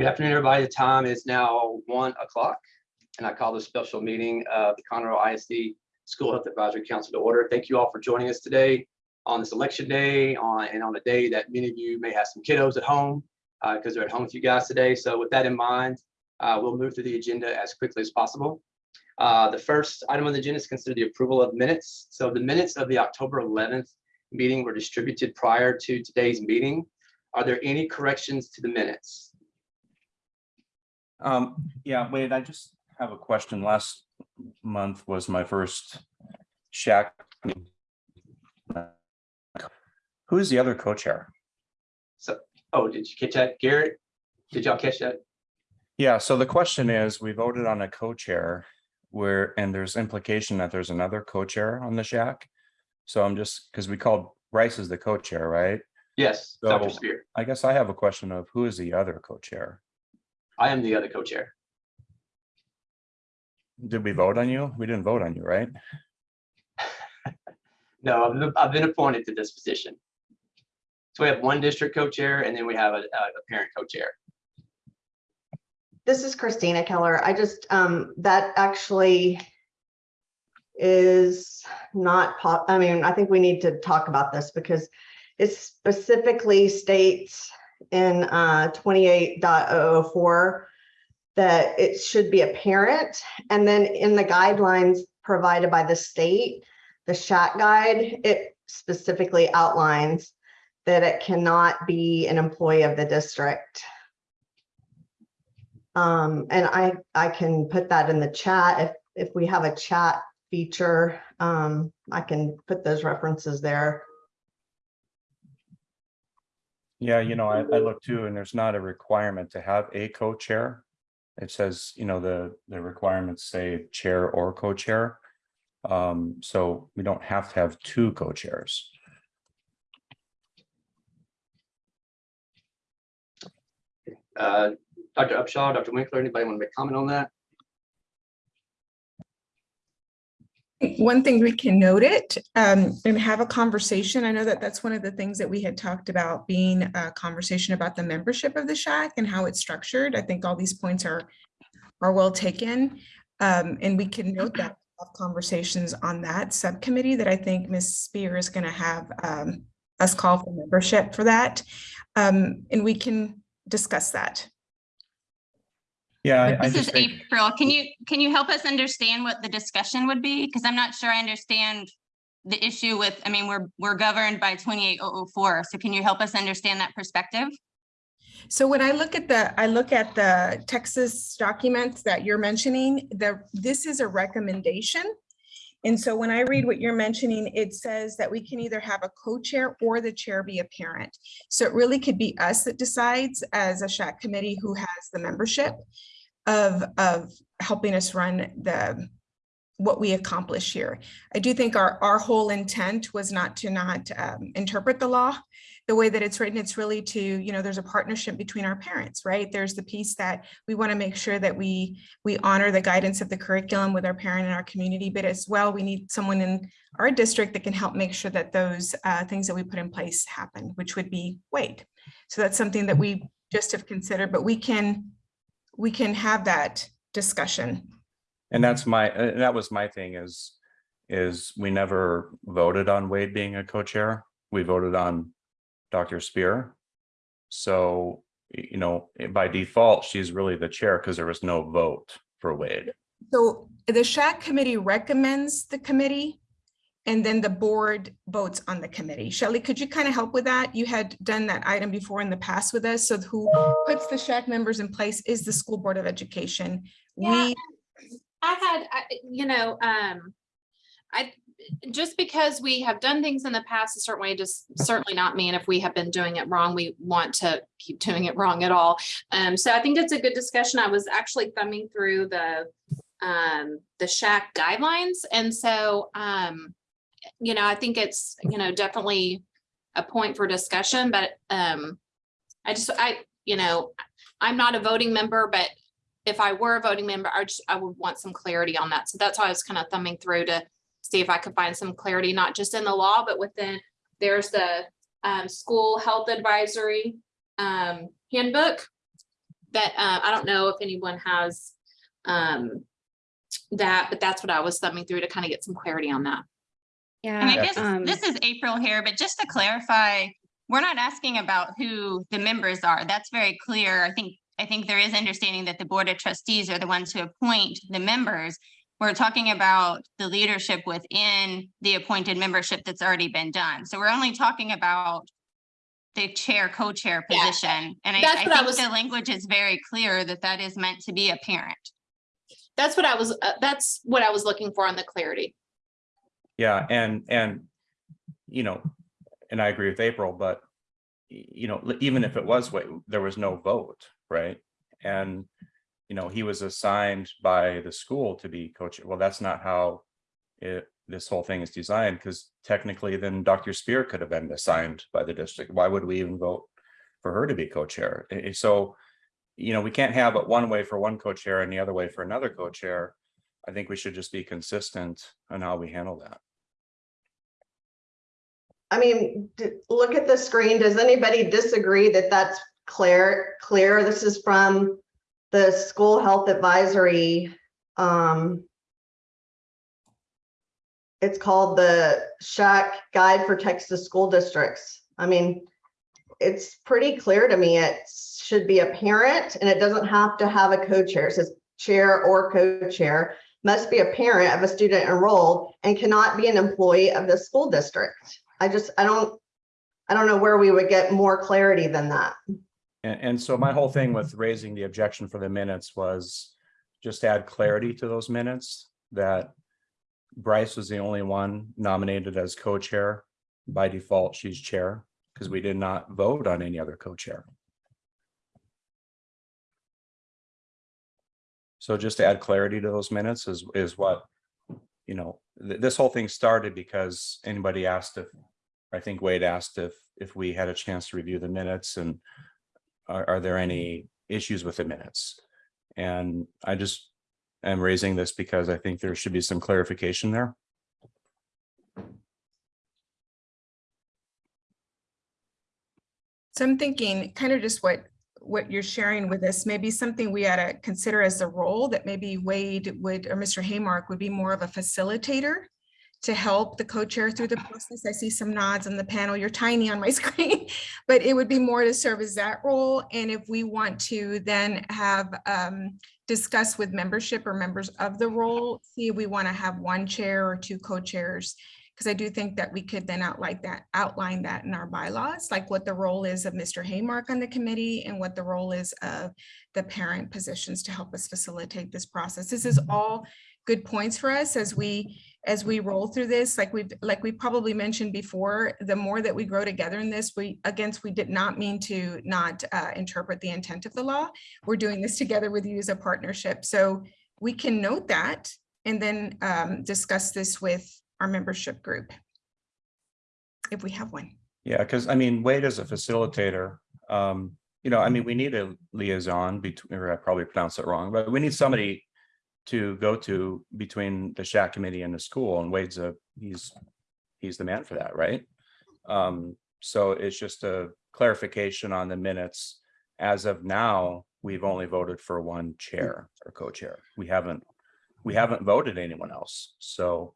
Good afternoon, everybody. The time is now one o'clock, and I call this special meeting of the Conroe ISD School Health Advisory Council to order. Thank you all for joining us today on this election day, on and on a day that many of you may have some kiddos at home because they're at home with you guys today. So with that in mind, uh, we'll move through the agenda as quickly as possible. Uh, the first item on the agenda is consider the approval of minutes. So the minutes of the October 11th meeting were distributed prior to today's meeting. Are there any corrections to the minutes? Um, yeah, Wade, I just have a question. Last month was my first SHAC. Who is the other co-chair? So, oh, did you catch that, Garrett? Did y'all catch that? Yeah, so the question is, we voted on a co-chair where, and there's implication that there's another co-chair on the SHAC. So I'm just, because we called Bryce as the co-chair, right? Yes, Dr. Spear. I guess I have a question of who is the other co-chair? I am the other co-chair. Did we vote on you? We didn't vote on you, right? No, I've been- I've been appointed to this position. So we have one district co-chair and then we have a, a a parent co-chair. This is Christina Keller. I just, um, that actually is not pop, I mean, I think we need to talk about this because it specifically states in, uh, 28.004 that it should be apparent. And then in the guidelines provided by the state, the SHAC guide, it specifically outlines that it cannot be an employee of the district. Um, and I, I can put that in the chat if, if we have a chat feature, um, I can put those references there. Yeah, you know, I, I look too, and there's not a requirement to have a co-chair. It says, you know, the, the requirements say chair or co-chair. Um, so we don't have to have two co-chairs. Uh, Dr. Upshaw, Dr. Winkler, anybody want to make comment on that? One thing we can note it um, and have a conversation. I know that that's one of the things that we had talked about being a conversation about the membership of the SHAC and how it's structured. I think all these points are are well taken. Um, and we can note that conversations on that subcommittee that I think Ms. Spear is going to have um, us call for membership for that. Um, and we can discuss that. Yeah, I- I This is think, April. Can you, can you help us understand what the discussion would be? Because I'm not sure I understand the issue with, I mean, we're, we're governed by 28004. So can you help us understand that perspective? So when I look at the, I look at the Texas documents that you're mentioning, the, this is a recommendation. And so when I read what you're mentioning, it says that we can either have a co-chair or the chair be a parent. So it really could be us that decides as a SHAC committee who has the membership of, of helping us run the, what we accomplish here. I do think our, our whole intent was not to not um, interpret the law the way that it's written, it's really to, you know, there's a partnership between our parents, right? There's the piece that we want to make sure that we we honor the guidance of the curriculum with our parent and our community, but as well, we need someone in our district that can help make sure that those uh, things that we put in place happen, which would be Wade. So that's something that we just have considered, but we can we can have that discussion. and that's my, uh, that was my thing is, is we never voted on Wade being a co-chair. We voted on Dr. Spear. So, you know, eh, by default, she's really the chair because there was no vote for Wade. So the SHAC committee recommends the committee and then the board votes on the committee. Shelley, could you kind of help with that? You had done that item before in the past with us. So who puts the SHAC members in place is the school board of education. Yeah, We, I had, I- you know, um, I, just because we have done things in the past a certain way, does certainly not mean if we have been doing it wrong, we want to keep doing it wrong at all. Um, so I think it's a good discussion. I was actually thumbing through the, um, the SHAC guidelines. And so, um, you know, I think it's, you know, definitely a point for discussion, but, um, I just, I, you know, I'm not a voting member, but if I were a voting member, I just, I would want some clarity on that. So that's why I was kind of thumbing through to see if I could find some clarity, not just in the law, but within, there's the um, school health advisory um, handbook. that, uh, I don't know if anyone has, um, that, but that's what I was thumbing through to kind of get some clarity on that. Yeah. And I guess um, this is April here, but just to clarify, we're not asking about who the members are. That's very clear. I think, I think there is understanding that the Board of Trustees are the ones who appoint the members. We're talking about the leadership within the appointed membership that's already been done. So we're only talking about the chair, co-chair Yeah, position. And I, that's I what I think was- the language is very clear that that is meant to be a parent. That's what I was, uh, that's what I was looking for on the clarity. Yeah, and, and, you know, and I agree with April, but you know, even if it was, wa- there was no vote, right? And, you know, he was assigned by the school to be coach. Well, that's not how it, this whole thing is designed, because technically then Dr. Spear could have been assigned by the district. Why would we even vote for her to be co-chair? So, you know, we can't have it one way for one co-chair and the other way for another co-chair. I think we should just be consistent on how we handle that. I mean, look at the screen. Does anybody disagree that that's clear, clear? This is from the School Health Advisory. um, It's called the SHAC Guide for Texas School Districts. I mean, it's pretty clear to me. It should be a parent and it doesn't have to have a co-chair. It says chair or co-chair must be a parent of a student enrolled and cannot be an employee of the school district. I just, I don't, I don't know where we would get more clarity than that. And, and so my whole thing with raising the objection for the minutes was just add clarity to those minutes that Bryce was the only one nominated as co-chair. By default, she's chair, because we did not vote on any other co-chair. So just to add clarity to those minutes is, is what, you know, th- this whole thing started because anybody asked if, I think Wade asked if, if we had a chance to review the minutes and are, are there any issues with the minutes? And I just am raising this because I think there should be some clarification there. So I'm thinking kind of just what, what you're sharing with us, maybe something we ought to consider as a role that maybe Wade would, or Mr. Haymark would be more of a facilitator to help the co-chair through the process. I see some nods on the panel. You're tiny on my screen, but it would be more to serve as that role. And if we want to then have um, discuss with membership or members of the role, see if we want to have one chair or two co-chairs because I do think that we could then outline that, outline that in our bylaws, like what the role is of Mr. Haymark on the committee and what the role is of the parent positions to help us facilitate this process. This is all good points for us as we, as we roll through this, like we've, like we probably mentioned before, the more that we grow together in this, we, against, we did not mean to not uh, interpret the intent of the law. We're doing this together with you as a partnership. So we can note that and then um, discuss this with our membership group. If we have one. Yeah, because I mean, Wade is a facilitator. Um, you know, I mean, we need a liaison between, or I probably pronounced it wrong, but we need somebody to go to between the SHAC committee and the school and Wade's a, he's, he's the man for that, right? Um, so it's just a clarification on the minutes. As of now, we've only voted for one chair or co-chair. We haven't, we haven't voted anyone else. So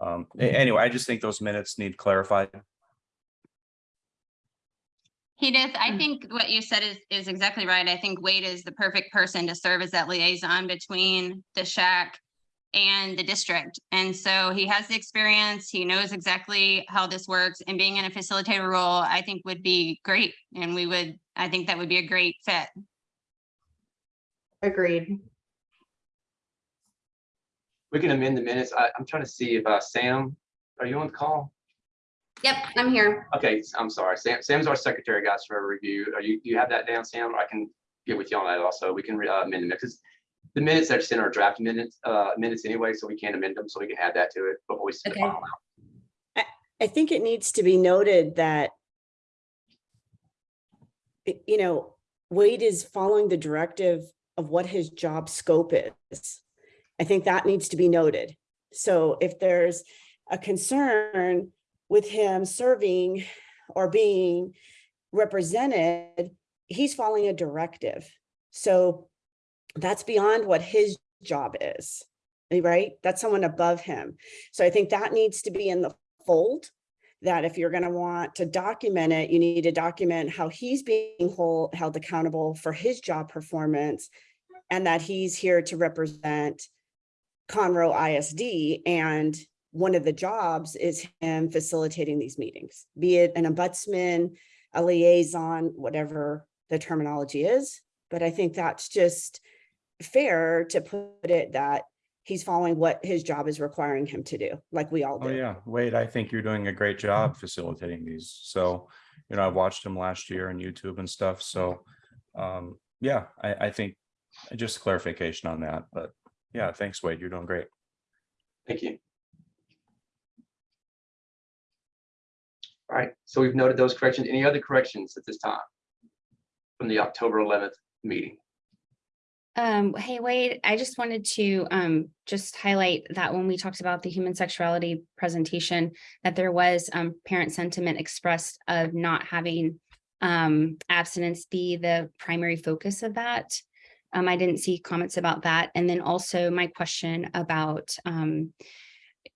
um, anyway, I just think those minutes need clarified. Edith, I think what you said is, is exactly right. I think Wade is the perfect person to serve as that liaison between the SHAC and the district. And so he has the experience, he knows exactly how this works and being in a facilitator role, I think would be great. And we would, I think that would be a great fit. Agreed. We can amend the minutes. I, I'm trying to see if, uh, Sam, are you on the call? Yep, I'm here. Okay, I'm sorry. Sam, Sam's our secretary, guys, for a review. Are you, you have that down, Sam? I can get with you on that also. We can uh, amend them because the minutes that are sent are draft minutes, uh, minutes anyway, so we can't amend them, so we can add that to it before we submit. Okay. final out. I think it needs to be noted that you know, Wade is following the directive of what his job scope is. I think that needs to be noted. So if there's a concern with him serving or being represented, he's following a directive. So that's beyond what his job is, eh, right? That's someone above him. So I think that needs to be in the fold. That if you're gonna want to document it, you need to document how he's being whole, held accountable for his job performance. And that he's here to represent Conroe ISD and one of the jobs is him facilitating these meetings, be it an ombudsman, a liaison, whatever the terminology is. But I think that's just fair to put it that he's following what his job is requiring him to do, like we all Oh, do. yeah. Wade, I think you're doing a great job facilitating these. So, you know, I watched him last year on YouTube and stuff. So, um, yeah, I, I think just clarification on that, but yeah, thanks, Wade. You're doing great. Thank you. All right, so we've noted those corrections. Any other corrections at this time? From the October eleventh meeting? Um, hey Wade, I just wanted to um just highlight that when we talked about the human sexuality presentation, that there was um parent sentiment expressed of not having um abstinence be the primary focus of that. Um, I didn't see comments about that. And then also my question about um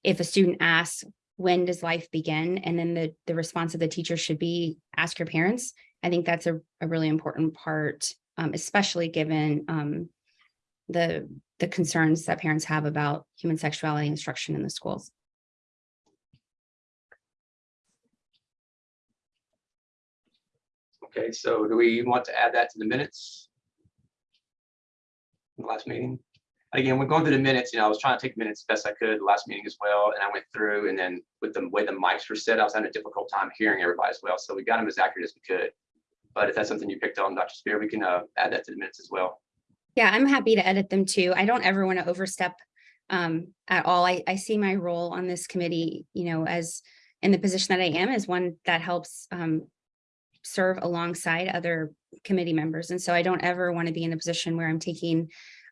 if a student asks, when does life begin? And then the the response of the teacher should be, ask your parents. I think that's a a really important part um, especially given um, the the concerns that parents have about human sexuality instruction in the schools. Okay, so do we want to add that to the minutes? The Last meeting? Again, we're going through the minutes, you know, I was trying to take minutes as best I could last meeting as well, and I went through and then with the way the mics were set, I was having a difficult time hearing everybody as well, so we got them as accurate as we could. But if that's something you picked on, Dr. Spear, we can uh, add that to the minutes as well. Yeah, I'm happy to edit them too. I don't ever want to overstep um, at all. I, I see my role on this committee, you know, as in the position that I am as one that helps um, serve alongside other committee members. And so I don't ever want to be in a position where I'm taking,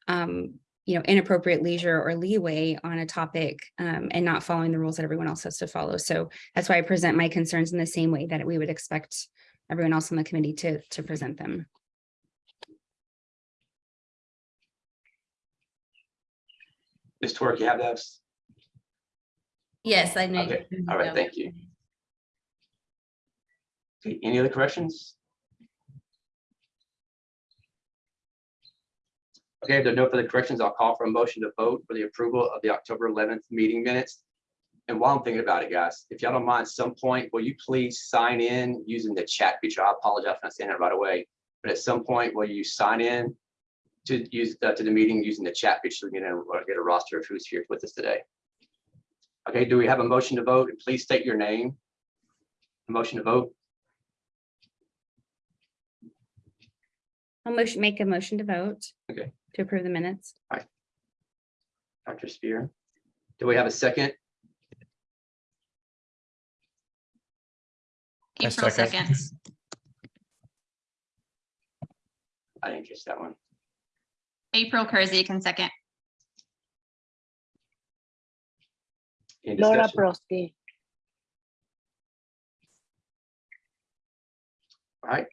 um, you know, inappropriate leisure or leeway on a topic um, and not following the rules that everyone else has to follow. So that's why I present my concerns in the same way that we would expect everyone else on the committee to, to present them. Ms. Twerk, you have those? Yes, I know. Okay, all right, thank you. Okay, Any other corrections? Okay, if there are no further corrections, I'll call for a motion to vote for the approval of the October eleventh meeting minutes. And while I'm thinking about it, guys, if y'all don't mind, some point, will you please sign in using the chat feature? I apologize for not saying it right away. But at some point, will you sign in to use, uh, to the meeting using the chat feature, so we can get a roster of who's here with us today? Okay, do we have a motion to vote? And Please state your name. A Motion to vote. I'll motion, make a motion to vote. Okay. To approve the minutes. Dr. Spear. Do we have a second? I April second. seconds. I didn't catch that one. April Kersey can second. Any Laura discussion? Broski. All right.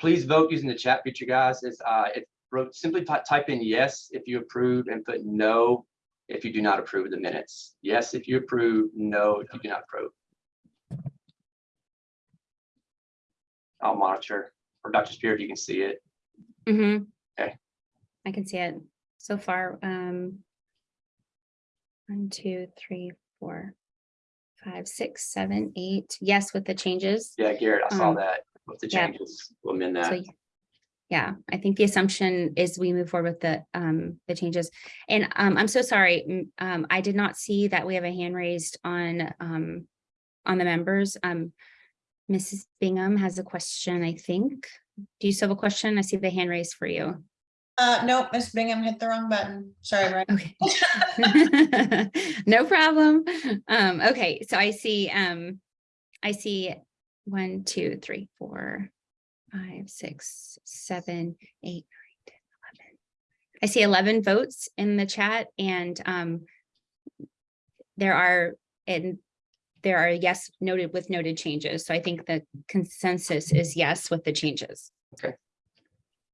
Please vote using the chat feature, guys. It's, uh, it wrote, simply type in yes if you approve and put no if you do not approve of the minutes. Yes, if you approve, no, if you do not approve. I'll monitor, or Dr. Spear, if you can see it. Mhm. Okay. I can see it so far. Um. One, two, three, four, five, six, seven, eight. Yes, with the changes. Yeah, Garrett, I saw Um, that. With the yeah. changes, we'll amend that. y- yeah, I think the assumption is we move forward with the, um, the changes. And, um, I'm so sorry, um, I did not see that we have a hand raised on, um, on the members. Um, Mrs. Bingham has a question, I think. Do you still have a question? I see the hand raised for you. Uh, nope, Miss Bingham hit the wrong button. Sorry, Brian. Okay. No problem. Um, okay, so I see, um, I see one, two, three, four, five, six, seven, eight, nine, 10, 11. I see eleven votes in the chat and, um, there are, and there are yes noted with noted changes. So I think the consensus is yes with the changes. Okay.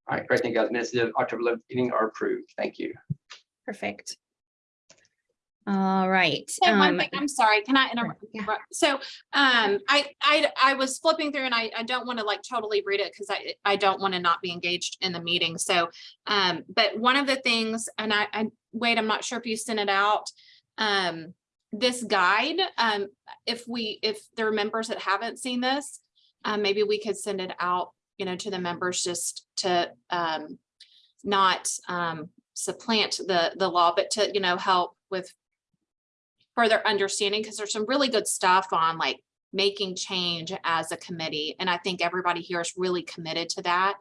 All right, great. Thank you guys. Minutes of October 11th meeting are approved. Thank you. Perfect. All right. One um, thing, I'm sorry, can I interrupt? yeah. So, um, I, I, I was flipping through and I, I don't want to like totally read it because I, I don't want to not be engaged in the meeting. So, um, but one of the things, and I, I, wait, I'm not sure if you sent it out. Um, this guide, um, if we, if there are members that haven't seen this, uh, maybe we could send it out, you know, to the members just to, um, not, um, supplant the, the law, but to, you know, help with further understanding, because there's some really good stuff on like making change as a committee. And I think everybody here is really committed to that.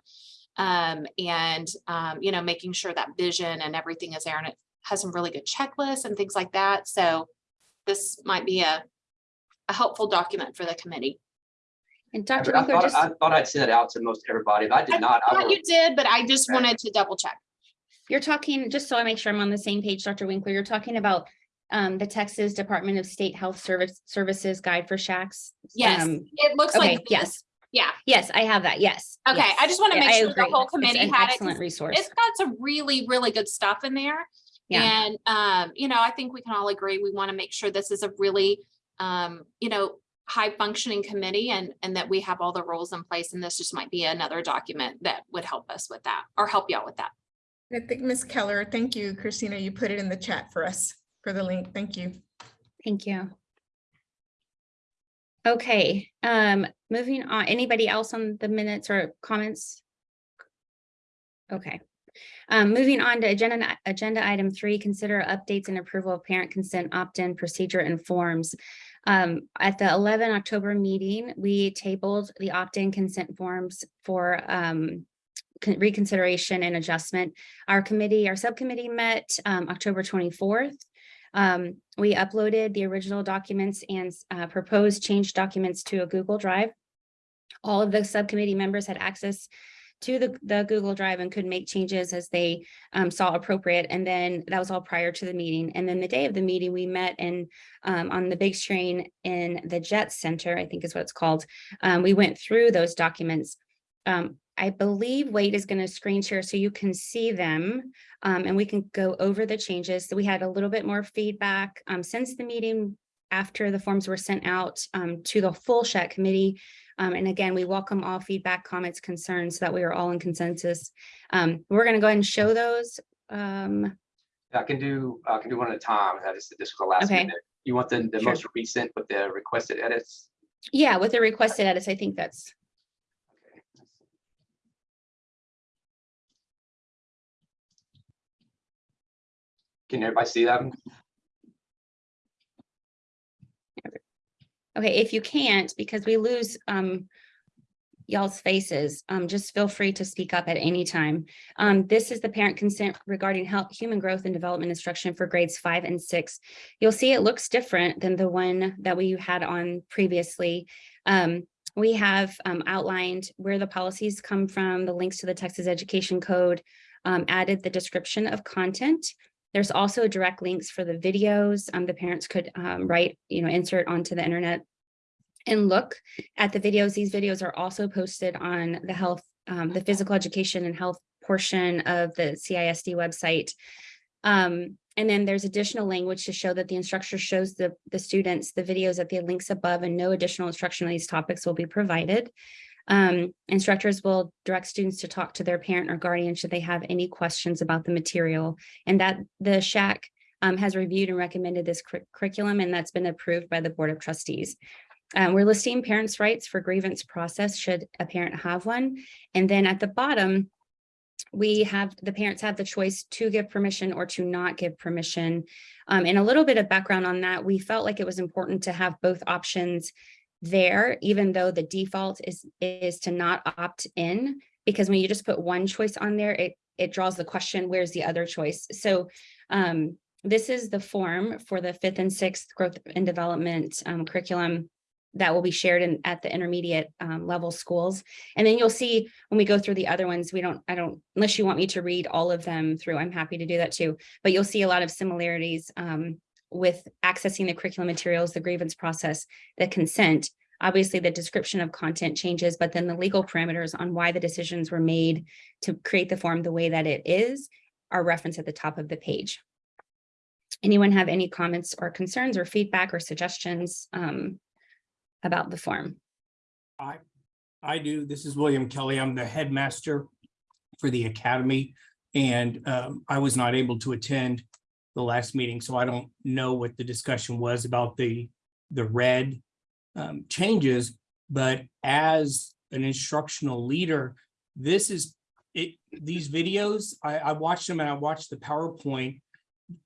Um, and, um, you know, making sure that vision and everything is there and it has some really good checklists and things like that. So this might be a, a helpful document for the committee. And I Dr. I Winkler, thought, just, I thought I'd sent it out to most everybody. If I did not, I Thought will. you did, but I just Okay. wanted to double check. you're talking, just so I make sure I'm on the same page, Dr. Winkler, you're talking about um, the Texas Department of State Health Service Services Guide for SHACs? Yes, Um, it looks Okay, like. this. yes, Yeah, yes, I have that, yes. Okay, I just wanna make I sure the agree. whole It's committee an had it, 'cause Excellent resource. it's got some really, really good stuff in there. Yeah. And, um, you know, I think we can all agree, we want to make sure this is a really, um, you know, high functioning committee and, and that we have all the rules in place. And this just might be another document that would help us with that or help you out with that. I think Ms. Keller, thank you, Christina, you put it in the chat for us, for the link. Thank you. Thank you. Okay, um, moving on, anybody else on the minutes or comments? Okay, um, moving on to agenda, agenda item three, consider updates and approval of parent consent opt-in procedure and forms. Um, at the eleven October meeting, we tabled the opt-in consent forms for, um, reconsideration and adjustment. Our committee, our subcommittee met, um, October twenty-fourth. Um, we uploaded the original documents and uh, proposed change documents to a Google Drive. All of the subcommittee members had access to the, the Google Drive and could make changes as they um, saw appropriate. And then that was all prior to the meeting. And then the day of the meeting, we met in um, on the big screen in the Jet Center, I think is what it's called. Um, we went through those documents. I believe Wade is going to screen share so you can see them. Um, and we can go over the changes. So we had a little bit more feedback um, since the meeting after the forms were sent out um, to the full SHAC committee. Um, and again, we welcome all feedback, comments, concerns so that we are all in consensus. Um, we're going to go ahead and show those. Um, I can do, I can do one at a time. I just, this the last Okay. minute. You want the, the Sure. most recent with the requested edits? yeah, with the requested edits, I think that's, Can everybody see them? okay, if you can't, because we lose um, y'all's faces, um, just feel free to speak up at any time. Um, this is the parent consent regarding health, human growth and development instruction for grades five and six. You'll see it looks different than the one that we had on previously. Um, we have um, outlined where the policies come from, the links to the Texas Education Code, um, added the description of content. There's also direct links for the videos. Um, the parents could um, write, you know, insert onto the internet and look at the videos. These videos are also posted on the health, um, the physical education and health portion of the CISD website. Um, and then there's additional language to show that the instructor shows the, the students the videos at the links above and no additional instruction on these topics will be provided. Um, instructors will direct students to talk to their parent or guardian should they have any questions about the material. And that the SHAC um, has reviewed and recommended this cur- curriculum and that's been approved by the Board of Trustees. Um, we're listing parents' rights for grievance process should a parent have one. And then at the bottom, we have, the parents have the choice to give permission or to not give permission. Um, and a little bit of background on that, we felt like it was important to have both options there, even though the default is, is to not opt in. Because when you just put one choice on there, it, it draws the question, where's the other choice? So um, this is the form for the fifth and sixth growth and development um, curriculum that will be shared in at the intermediate um, level schools. And then you'll see when we go through the other ones, we don't, I don't, unless you want me to read all of them through, I'm happy to do that too. But you'll see a lot of similarities um, with accessing the curriculum materials, the grievance process, the consent. Obviously, the description of content changes, but then the legal parameters on why the decisions were made to create the form the way that it is are referenced at the top of the page. Anyone have any comments or concerns or feedback or suggestions um, about the form? I I do. This is William Kelly. I'm the headmaster for the academy. And um, I was not able to attend the last meeting, so I don't know what the discussion was about the, the red um, changes. But as an instructional leader, this is, it, these videos, I, I watched them and I watched the PowerPoint.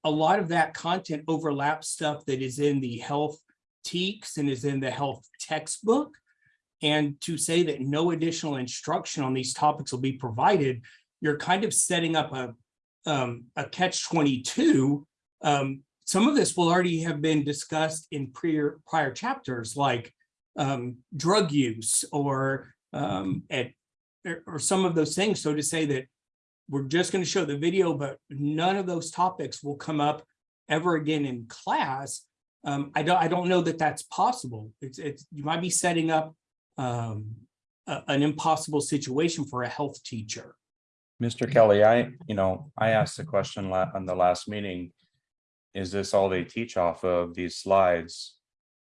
A lot of that content overlaps stuff that is in the health TEKS and is in the health textbook. And to say that no additional instruction on these topics will be provided, you're kind of setting up a, um, a catch twenty-two. Um, some of this will already have been discussed in prior, prior chapters, like um, drug use or um, at, or- or some of those things. So to say that we're just going to show the video, but none of those topics will come up ever again in class. Um, I don't, I don't know that that's possible. It's, it's, you might be setting up um, a- an impossible situation for a health teacher. Mr. Kelly, I, you know, I asked the question on the last meeting. Is this all they teach off of these slides?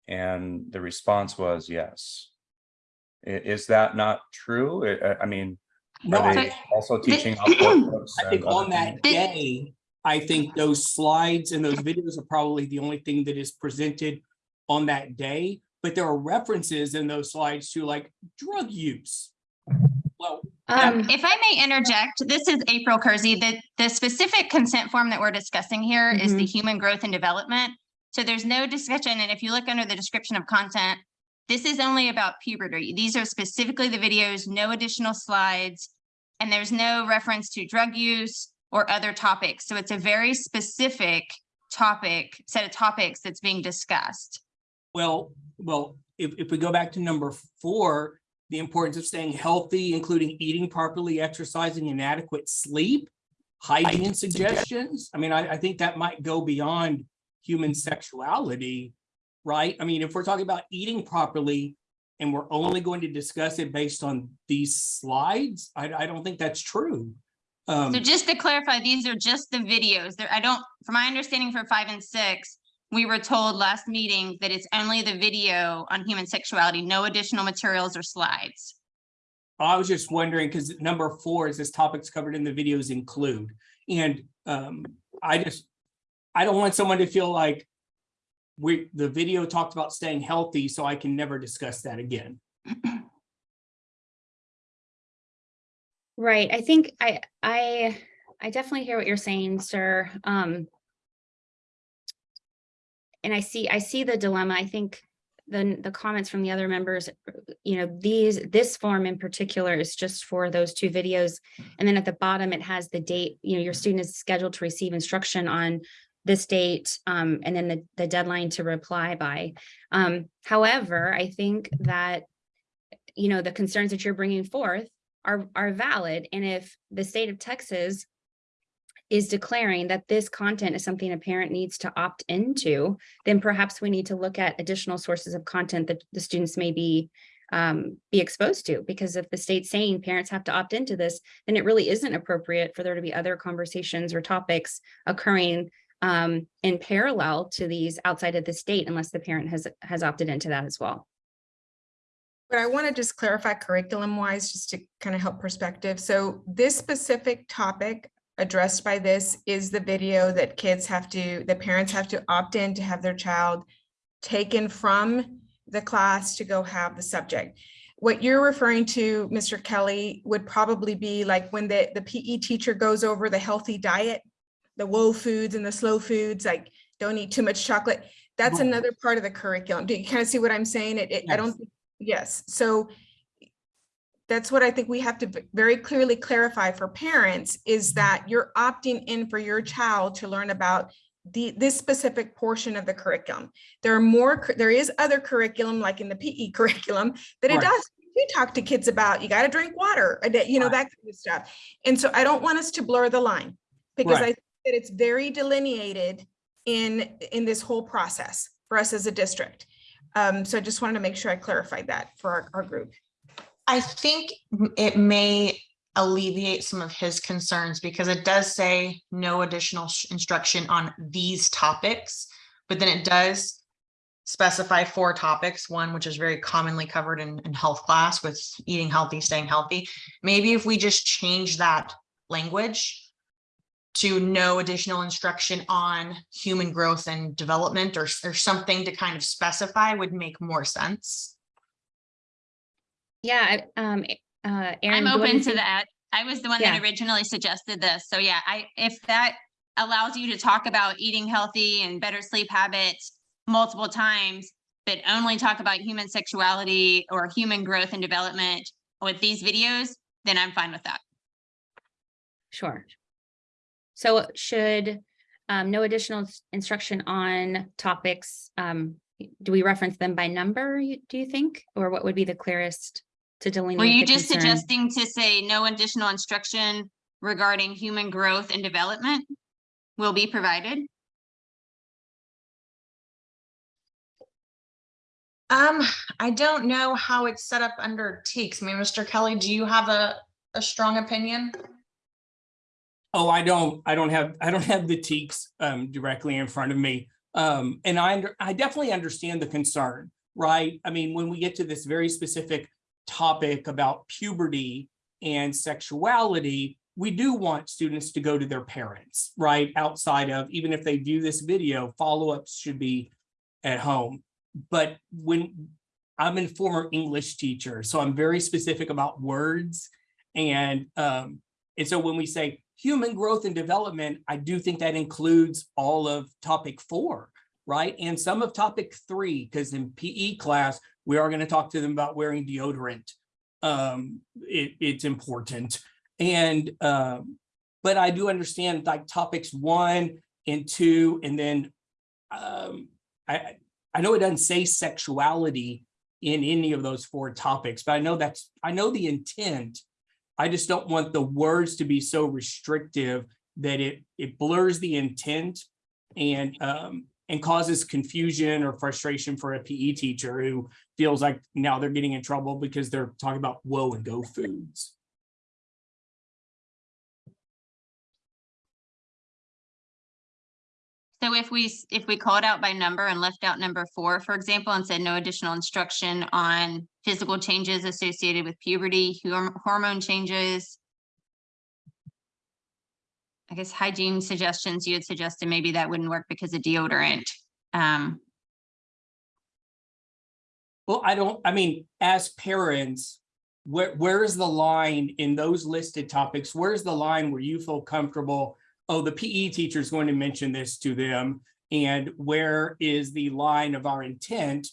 And the response was yes. Is that not true? I- I, I mean, No, are I they also teaching? off workbooks I think on that things? day, I think those slides and those videos are probably the only thing that is presented on that day. But there are references in those slides to like drug use. Well, Um, If I may interject, this is April Kersey. The, the specific consent form that we're discussing here is the human growth and development. So there's no discussion, and if you look under the description of content, this is only about puberty. These are specifically the videos, no additional slides. And there's no reference to drug use or other topics. So it's a very specific topic, set of topics that's being discussed. Well, well, if, if we go back to number four, the importance of staying healthy, including eating properly, exercising and adequate sleep, hygiene suggestions. I mean, I, I think that might go beyond human sexuality, right? I mean, if we're talking about eating properly and we're only going to discuss it based on these slides, I, I don't think that's true. Um, So just to clarify, these are just the videos. There, I don't, from my understanding for five and six, we were told last meeting that it's only the video on human sexuality, no additional materials or slides. I was just wondering, because number four is this topics covered in the videos include, and um, I just, I don't want someone to feel like we, the video talked about staying healthy, so I can never discuss that again. Right, I think I, I, I definitely hear what you're saying, sir. Um. And I see, I see the dilemma. I think the, the comments from the other members, you know, these, this form in particular is just for those two videos. And then at the bottom, it has the date, you know, your student is scheduled to receive instruction on this date, um, and then the, the deadline to reply by. Um, however, I think that, you know, the concerns that you're bringing forth are, are valid. And if the state of Texas is declaring that this content is something a parent needs to opt into, then perhaps we need to look at additional sources of content that the students may be um, be exposed to. Because if the state's saying parents have to opt into this, then it really isn't appropriate for there to be other conversations or topics occurring um, in parallel to these outside of the state unless the parent has has opted into that as well. But I want to just clarify curriculum wise, just to kind of help perspective. So this specific topic addressed by this is the video that kids have to, the parents have to opt in to have their child taken from the class to go have the subject. What you're referring to, Mr. Kelly, would probably be like when the, the PE teacher goes over the healthy diet, the whoa foods and the slow foods, like don't eat too much chocolate. That's another part of the curriculum. Do you kind of see what I'm saying? It, it, I don't, think- yes, so that's what I think we have to very clearly clarify for parents is that you're opting in for your child to learn about the, this specific portion of the curriculum. There are more, there is other curriculum, like in the PE curriculum, that it does, you talk to kids about, you gotta drink water, you know, Right. that kind of stuff. And so I don't want us to blur the line, because I think that it's very delineated in, in this whole process for us as a district. Um, so I just wanted to make sure I clarified that for our, our group. I think it may alleviate some of his concerns because it does say no additional instruction on these topics. But then it does specify four topics, one which is very commonly covered in, in health class with eating healthy, staying healthy. Maybe if we just change that language to no additional instruction on human growth and development or, or something to kind of specify would make more sense. Yeah, um, uh, Aaron. I'm do what do open to that. I was the one that originally suggested this. So yeah, I, if that allows you to talk about eating healthy and better sleep habits multiple times, but only talk about human sexuality or human growth and development with these videos, then I'm fine with that. Sure. So should, um, no additional instruction on topics, um, do we reference them by number, do you think? Or what would be the clearest to delineate? Were you just concern? suggesting to say no additional instruction regarding human growth and development will be provided? Um, I don't know how it's set up under TEKS. I mean, Mr. Kelly, do you have a, a strong opinion? Oh, I don't, I don't have, I don't have the TEKS um directly in front of me. Um, and I under, I definitely understand the concern, right? I mean, when we get to this very specific topic about puberty and sexuality, we do want students to go to their parents, right? Outside of, even if they view this video, follow-ups should be at home. But when, I'm a former English teacher, so I'm very specific about words. And um, and so when we say human growth and development, I do think that includes all of topic four, right? And some of topic three, because in PE class, we are going to talk to them about wearing deodorant. Um, it, it's important. And, um, but I do understand like topics one and two, and then um, I, I know it doesn't say sexuality in any of those four topics, but I know that's, I know the intent. I just don't want the words to be so restrictive that it, it blurs the intent and, um, and causes confusion or frustration for a PE teacher who feels like now they're getting in trouble because they're talking about whoa and go foods. So if we, if we called out by number and left out number four, for example, and said no additional instruction on physical changes associated with puberty, horm- hormone changes. I guess hygiene suggestions you had suggested, maybe that wouldn't work because of deodorant. Um, Well, I don't, I mean, as parents, where, where is the line in those listed topics? Where's the line where you feel comfortable? Oh, the PE teacher is going to mention this to them. And where is the line of our intent?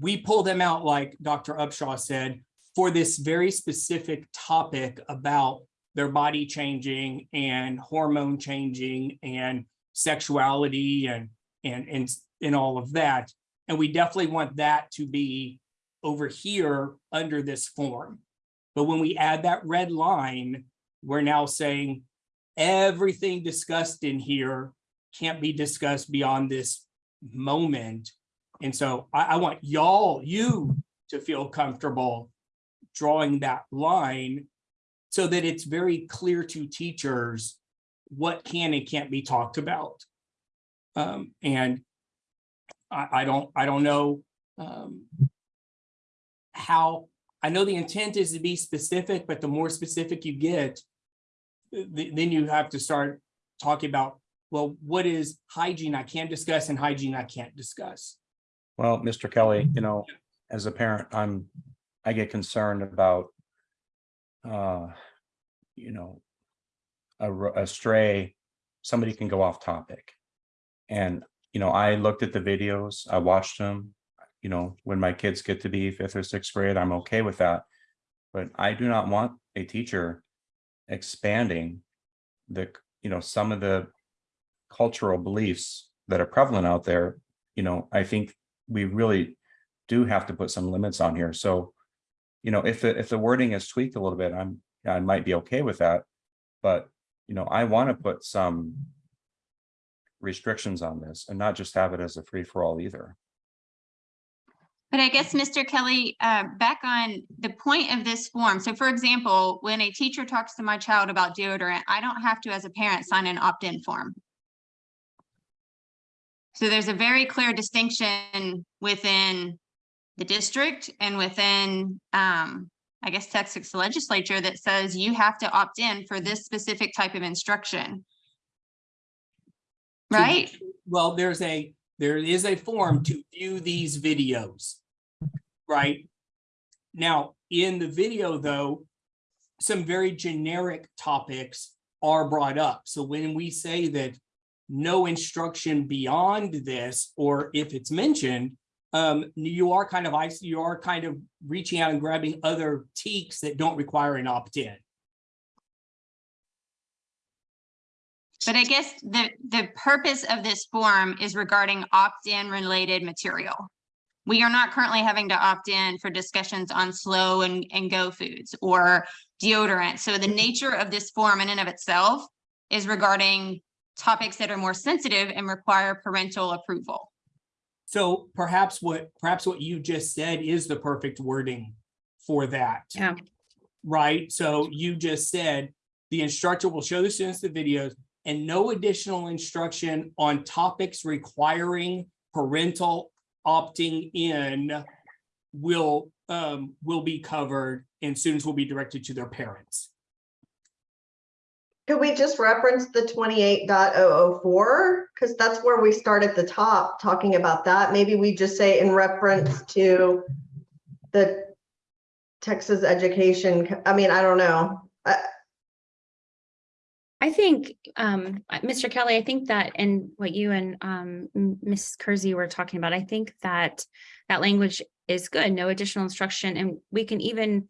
We pull them out, like Dr. Upshaw said, for this very specific topic about their body changing and hormone changing and sexuality and, and, and, and all of that. And we definitely want that to be over here under this form. But when we add that red line, we're now saying everything discussed in here can't be discussed beyond this moment. And so I, I want y'all, you to feel comfortable drawing that line so that it's very clear to teachers what can and can't be talked about. Um, and I, I don't, I don't know, um, how, I know the intent is to be specific, but the more specific you get, th- then you have to start talking about, well, what is hygiene I can discuss and hygiene I can't discuss. Well, Mr. Kelly, you know, as a parent, I'm, I get concerned about, uh, you know, a, a stray, somebody can go off topic. And, you know, I looked at the videos, I watched them, you know, when my kids get to be fifth or sixth grade, I'm okay with that. But I do not want a teacher expanding the, you know, some of the cultural beliefs that are prevalent out there. You know, I think we really do have to put some limits on here. So, you know, if the, if the wording is tweaked a little bit, I'm, I might be okay with that. But, you know, I want to put some restrictions on this and not just have it as a free for all either. But I guess, Mr. Kelly, uh, back on the point of this form. So for example, when a teacher talks to my child about deodorant, I don't have to, as a parent, sign an opt-in form. So there's a very clear distinction within the district and within, um, I guess, Texas legislature that says you have to opt in for this specific type of instruction. To- Right? Well, there's a, there is a form to view these videos. Right? Now, in the video, though, some very generic topics are brought up. So when we say that no instruction beyond this, or if it's mentioned, um, you are kind of, you are kind of reaching out and grabbing other TEKS that don't require an opt-in. But I guess the, the purpose of this form is regarding opt-in related material. We are not currently having to opt in for discussions on slow and, and go foods or deodorant. So the nature of this form in and of itself is regarding topics that are more sensitive and require parental approval. So perhaps what, perhaps what you just said is the perfect wording for that. Yeah. Right? So you just said, the instructor will show the students the videos and no additional instruction on topics requiring parental opting in will, um, will be covered and students will be directed to their parents. Could we just reference the 28.004? Because that's where we start at the top, talking about that. Maybe we just say in reference to the Texas education, I mean, I don't know. I- I think, um, Mr. Kelly, I think that and what you and, um, Ms. Kersey were talking about, I think that that language is good, no additional instruction, and we can even,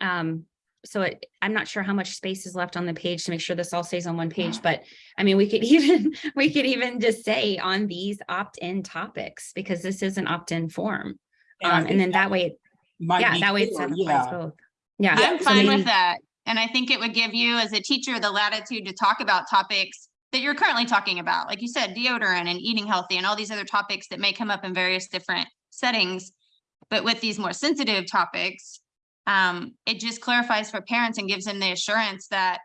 um, so it, I'm not sure how much space is left on the page to make sure this all stays on one page, but I mean, we could even, we could even just say on these opt-in topics, because this is an opt-in form. And Um, and then that way, might yeah, be that way it satisfies yeah. both. Yeah. I'm so fine maybe- with that. And I think it would give you as a teacher the latitude to talk about topics that you're currently talking about. Like you said, deodorant and eating healthy and all these other topics that may come up in various different settings. But with these more sensitive topics, um, it just clarifies for parents and gives them the assurance that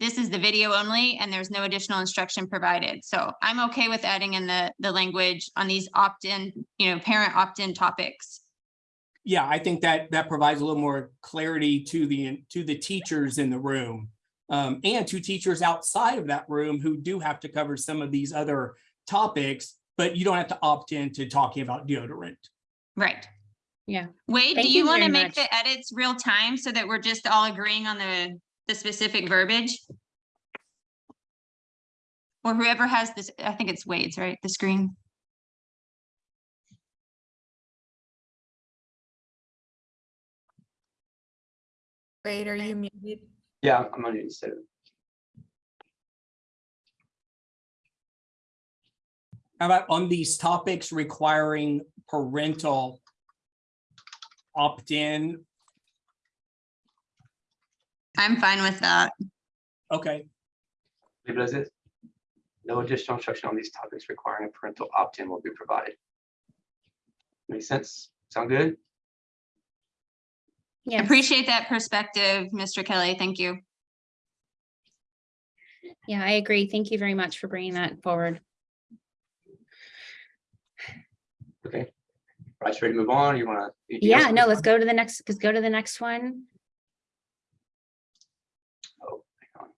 this is the video only and there's no additional instruction provided. So I'm okay with adding in the, the language on these opt-in, you know, parent opt-in topics. Yeah, I think that that provides a little more clarity to the, to the teachers in the room. Um, and to teachers outside of that room who do have to cover some of these other topics, but you don't have to opt in to talking about deodorant. Right. Yeah. Wade, do you you want to make much. the edits real time so that we're just all agreeing on the, the specific verbiage? Or whoever has this, I think it's Wade's, right? The screen. Wait, are you muted? Yeah, I'm gonna use it. How about on these topics requiring parental opt-in? I'm fine with that. Okay, Leave it as is. No additional instruction on these topics requiring a parental opt-in will be provided. Make sense? Sound good? Yeah. Appreciate that perspective, Mr. Kelly. Thank you. Yeah, I agree. Thank you very much for bringing that forward. Okay. Right, ready to move on? You wanna? Yeah, no, let's go to the next, let's go to the next one. Oh, hang on.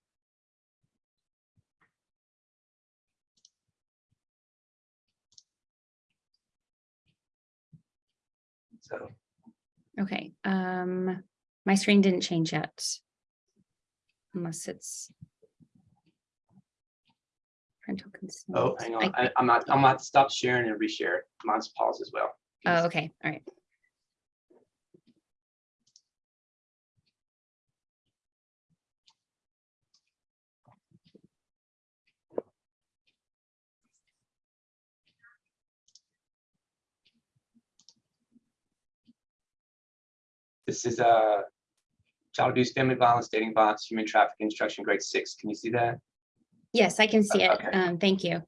So, Okay, um, my screen didn't change yet. Unless it's. Parental consent. oh, hang on. I- I'm not, I'm not stop sharing and reshare. Mine's paused as well. Oh, okay, all right. This is a child abuse, family violence, dating violence, human trafficking instruction, grade six. Can you see that? Yes, I can see it. Okay. Um, thank you.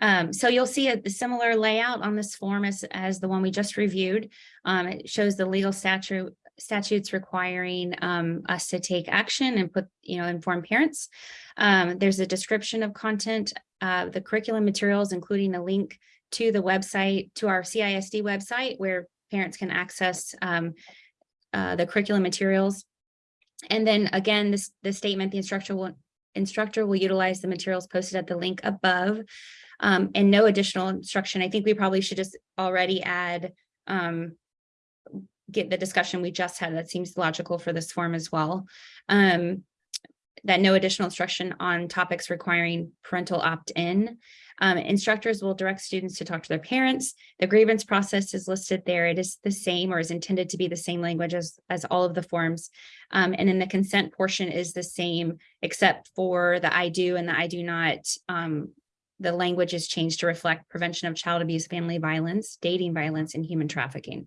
Um, so you'll see a similar layout on this form as, as the one we just reviewed. Um, it shows the legal statute, statutes requiring, um, us to take action and put, you know, inform parents. Um, there's a description of content, uh, the curriculum materials, including a link to the website, to our CISD website where parents can access, um, uh, the curriculum materials. And then again, this, the statement, the instructor will, instructor will utilize the materials posted at the link above. Um, and no additional instruction. I think we probably should just already add, um, get the discussion we just had. That seems logical for this form as well. Um, that no additional instruction on topics requiring parental opt-in. Um, instructors will direct students to talk to their parents. The grievance process is listed there. It is the same or is intended to be the same language as, as all of the forms. Um, and then the consent portion is the same, except for the I do and the I do not. Um, the language is changed to reflect prevention of child abuse, family violence, dating violence, and human trafficking.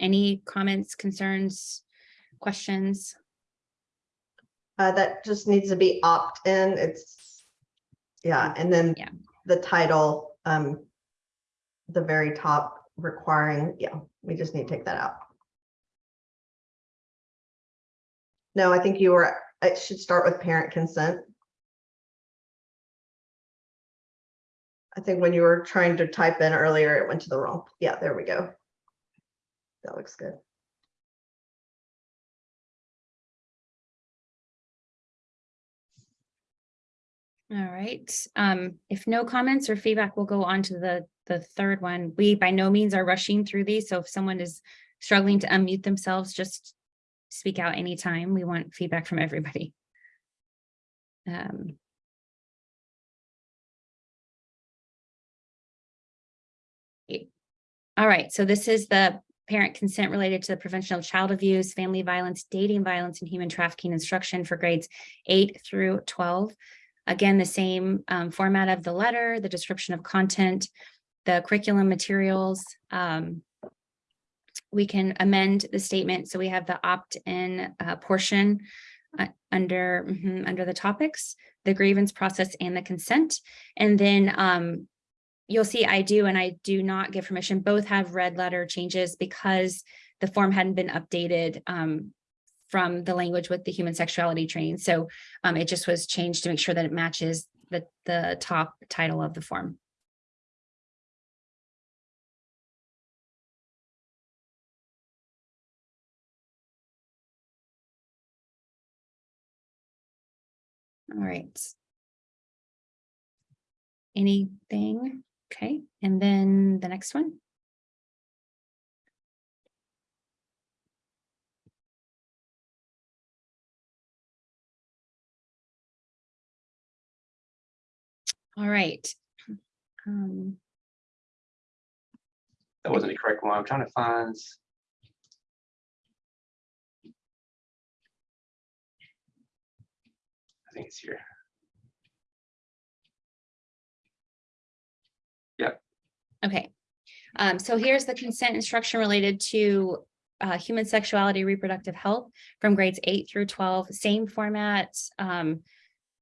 Any comments, concerns, questions? Uh, that just needs to be opt-in. It's, yeah, and then Yeah. the title, um, the very top requiring, yeah, we just need to take that out. No, I think you were, it should start with parent consent. I think when you were trying to type in earlier, it went to the wrong, yeah, there we go. That looks good. All right, um, if no comments or feedback, we'll go on to the, the third one. We by no means are rushing through these, so if someone is struggling to unmute themselves, just speak out anytime. We want feedback from everybody. Um, All right, so this is the parent consent related to the prevention of child abuse, family violence, dating violence, and human trafficking instruction for grades eight through twelve. Again, the same um, format of the letter, the description of content, the curriculum materials. um, We can amend the statement, so we have the opt-in uh, portion uh, under, mhm, under the topics, the grievance process and the consent. And then um, you'll see I do and I do not give permission. Both have red letter changes because the form hadn't been updated um, from the language with the human sexuality training. So um, it just was changed to make sure that it matches the, the top title of the form. All right. Anything? Okay, and then the next one. All right. Um, That wasn't the correct one. I'm trying to find. It's here. Okay, um, so here's the consent instruction related to uh, human sexuality, reproductive health from grades eight through twelve, same format. Um,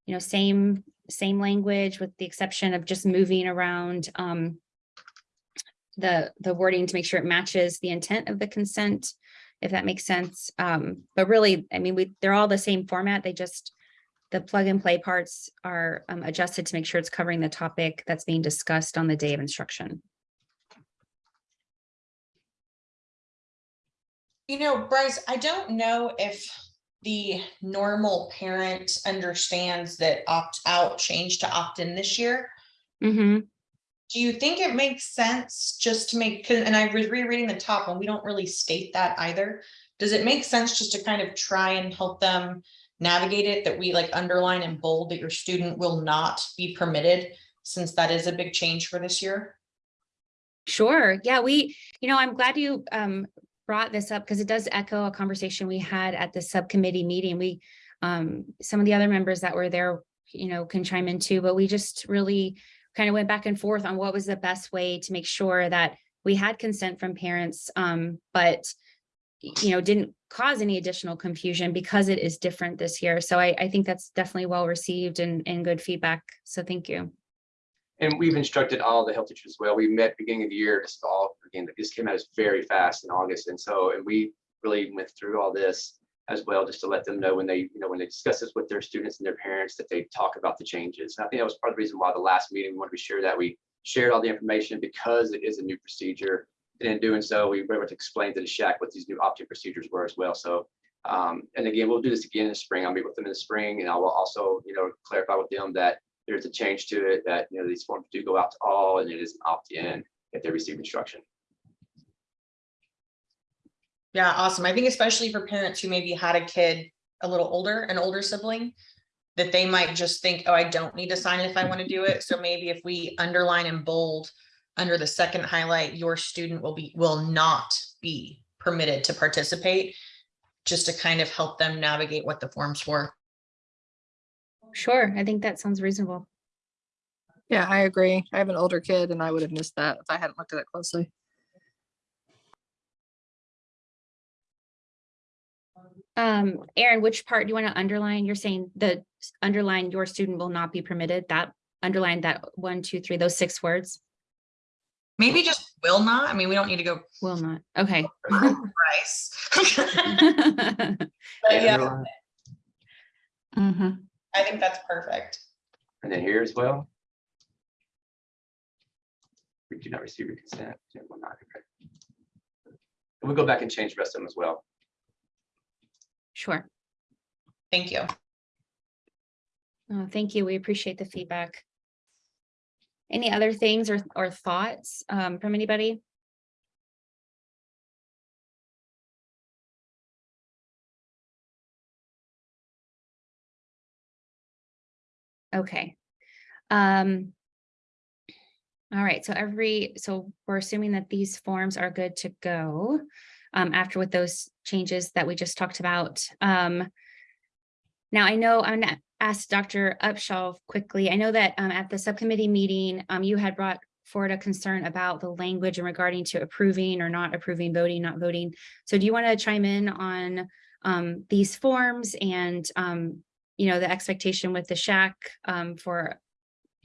you know, same, same language with the exception of just moving around um, the, the wording to make sure it matches the intent of the consent, if that makes sense. Um, but really, I mean, we, they're all the same format. They just, the plug and play parts are um, adjusted to make sure it's covering the topic that's being discussed on the day of instruction. You know, Bryce, I don't know if the normal parent understands that opt out changed to opt in this year. Mhm. Do you think it makes sense just to make, and I was rereading the top and we don't really state that either. Does it make sense just to kind of try and help them navigate it, that we like underline and bold that your student will not be permitted? Since that is a big change for this year? Sure. Yeah, we, you know, I'm glad you um brought this up because it does echo a conversation we had at the subcommittee meeting. We um some of the other members that were there, you know, can chime in too, but we just really kind of went back and forth on what was the best way to make sure that we had consent from parents, um, but you know, didn't cause any additional confusion because it is different this year. So I, I think that's definitely well received and, and good feedback. So thank you. And we've instructed all the health teachers as well. We met beginning of the year, this is all, again, this came out as very fast in August. And so, and we really went through all this as well, just to let them know when they, you know, when they discuss this with their students and their parents, that they talk about the changes. And I think that was part of the reason why the last meeting, we wanted to be sure that we shared all the information because it is a new procedure. And in doing so, we were able to explain to the SHAC what these new opt-in procedures were as well. So, um, and again, we'll do this again in the spring. I'll meet with them in the spring and I will also, you know, clarify with them that there's a change to it, that, you know, these forms do go out to all and it is an opt-in if they receive instruction. Yeah, awesome. I think especially for parents who maybe had a kid a little older, an older sibling, that they might just think, oh, I don't need to sign it if I want to do it. So maybe if we underline and bold under the second highlight, your student will be, will not be permitted to participate, just to kind of help them navigate what the form's for. Sure, I think that sounds reasonable. Yeah, I agree. I have an older kid and I would have missed that if I hadn't looked at it closely. Um, Aaron, which part do you want to underline? You're saying the underline your student will not be permitted, that underline that one, two, three, those six words Maybe just will not. I mean, we don't need to go will not, okay. price. But yeah, Mhm. I think that's perfect. And then here as well. We do not receive your consent. yeah, will not be read. And We'll go back and change the rest of them as well. Sure. Thank you. Oh, thank you. We appreciate the feedback. Any other things or, or thoughts, um, from anybody? Okay. Um. All right, so every, so we're assuming that these forms are good to go. Um, after with those changes that we just talked about. Um. Now I know I'm gonna ask Dr. Upshaw quickly. I know that um at the subcommittee meeting, um you had brought forward a concern about the language in regarding to approving or not approving, voting, not voting. So do you want to chime in on um these forms and um, you know, the expectation with the SHAC um for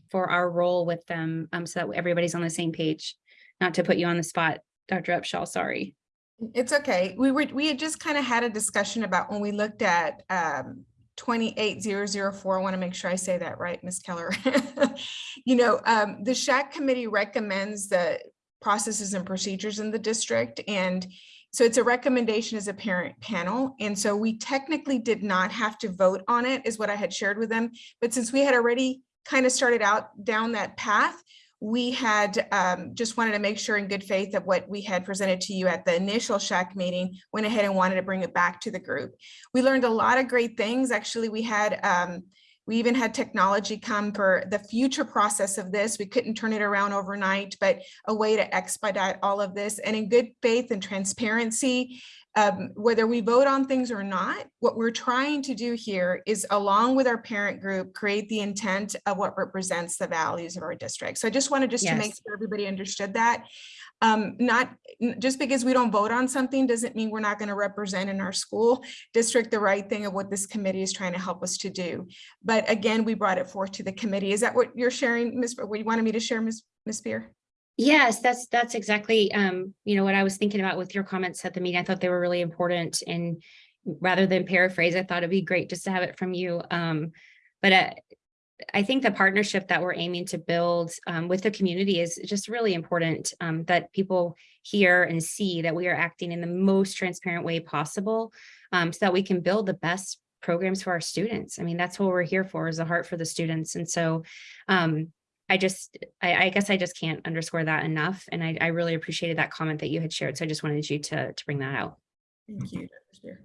for our role with them, um, so that everybody's on the same page? Not to put you on the spot, Dr. Upshaw, sorry. It's okay. We were, we had just kind of had a discussion about when we looked at um twenty-eight zero zero four. I want to make sure I say that right, Ms. Keller. You know, um, the SHAC committee recommends the processes and procedures in the district. And so it's a recommendation as a parent panel. And so we technically did not have to vote on it is what I had shared with them. But since we had already kind of started out down that path, we had um, just wanted to make sure in good faith that what we had presented to you at the initial SHAC meeting, went ahead and wanted to bring it back to the group. We learned a lot of great things. Actually, we had, um, we even had technology come for the future process of this. We couldn't turn it around overnight, but a way to expedite all of this and in good faith and transparency, um, whether we vote on things or not, what we're trying to do here is along with our parent group, create the intent of what represents the values of our district. So I just wanted just to make sure everybody understood that. Um, not, just because we don't vote on something doesn't mean we're not going to represent in our school district the right thing of what this committee is trying to help us to do. But again, we brought it forth to the committee. Is that what you're sharing, Ms. What you wanted me to share, Ms. Ms. Spear? Yes, that's, that's exactly, um, you know, what I was thinking about with your comments at the meeting. I thought they were really important and rather than paraphrase, I thought it'd be great just to have it from you. Um, but uh, I think the partnership that we're aiming to build um, with the community is just really important um, that people hear and see that we are acting in the most transparent way possible um, so that we can build the best programs for our students. I mean, that's what we're here for is a heart for the students. And so um, I just, I, I guess I just can't underscore that enough. And I, I really appreciated that comment that you had shared. So I just wanted you to, to bring that out. Thank you. Dr. Spear.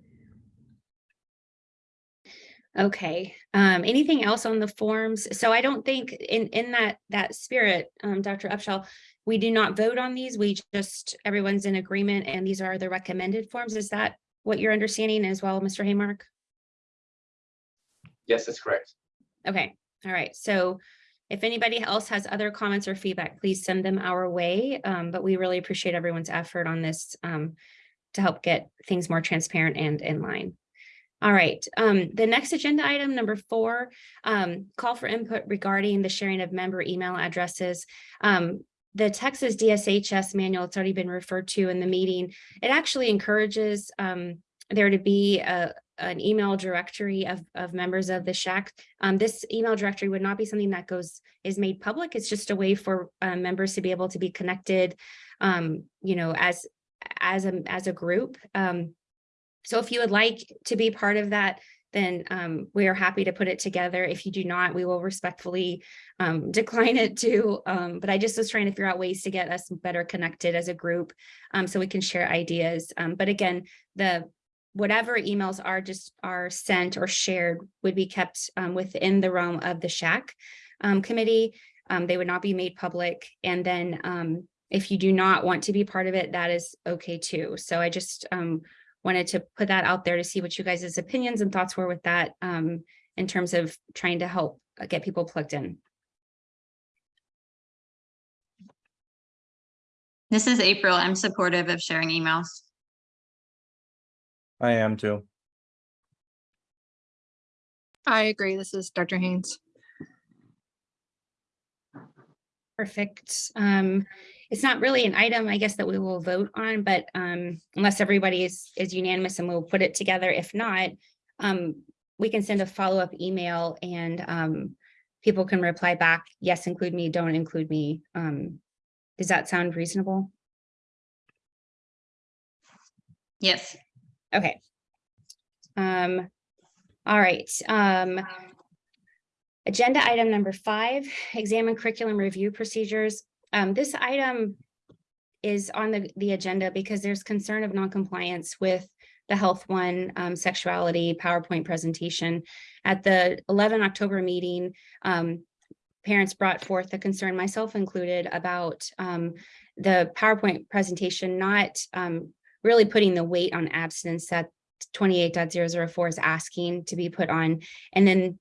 Okay, um, anything else on the forms? So I don't think in, in that, that spirit, um, Dr. Upshaw, we do not vote on these. We just, everyone's in agreement and these are the recommended forms. Is that what you're understanding as well, Mr. Haymark? Yes, that's correct. Okay, all right. So if anybody else has other comments or feedback, please send them our way. Um, but we really appreciate everyone's effort on this um, to help get things more transparent and in line. All right, um, the next agenda item, number four, um, call for input regarding the sharing of member email addresses. Um, the Texas DSHS manual, it's already been referred to in the meeting. It actually encourages, um, there to be a, an email directory of, of members of the SHAC. Um, this email directory would not be something that goes, is made public. It's just a way for, uh, members to be able to be connected, um, you know, as, as a, as a group. Um, so if you would like to be part of that, then um, we are happy to put it together. If you do not, we will respectfully um, decline it too. But I just was trying to figure out ways to get us better connected as a group so we can share ideas. But again, the whatever emails are just are sent or shared would be kept um, within the realm of the SHAC um, committee. Um, they would not be made public. And then um, if you do not want to be part of it, that is okay too. So I just um, wanted to put that out there to see what you guys' opinions and thoughts were with that um, in terms of trying to help uh, get people plugged in. This is April. I'm supportive of sharing emails. I am too. I agree. This is Dr. Haynes. Perfect. Um, it's not really an item, I guess, that we will vote on, but um, unless everybody is, is unanimous and we'll put it together. If not, um, we can send a follow-up email and um, people can reply back, yes, include me, don't include me. Um, does that sound reasonable? Yes. Okay. Um, all right, um. Agenda item number five, examine curriculum review procedures. Um, this item is on the, the agenda because there's concern of noncompliance with the Health One um, sexuality PowerPoint presentation. At the 11 October meeting, um, parents brought forth a concern, myself included, about um, the PowerPoint presentation not um, really putting the weight on abstinence that 28.004 is asking to be put on. And then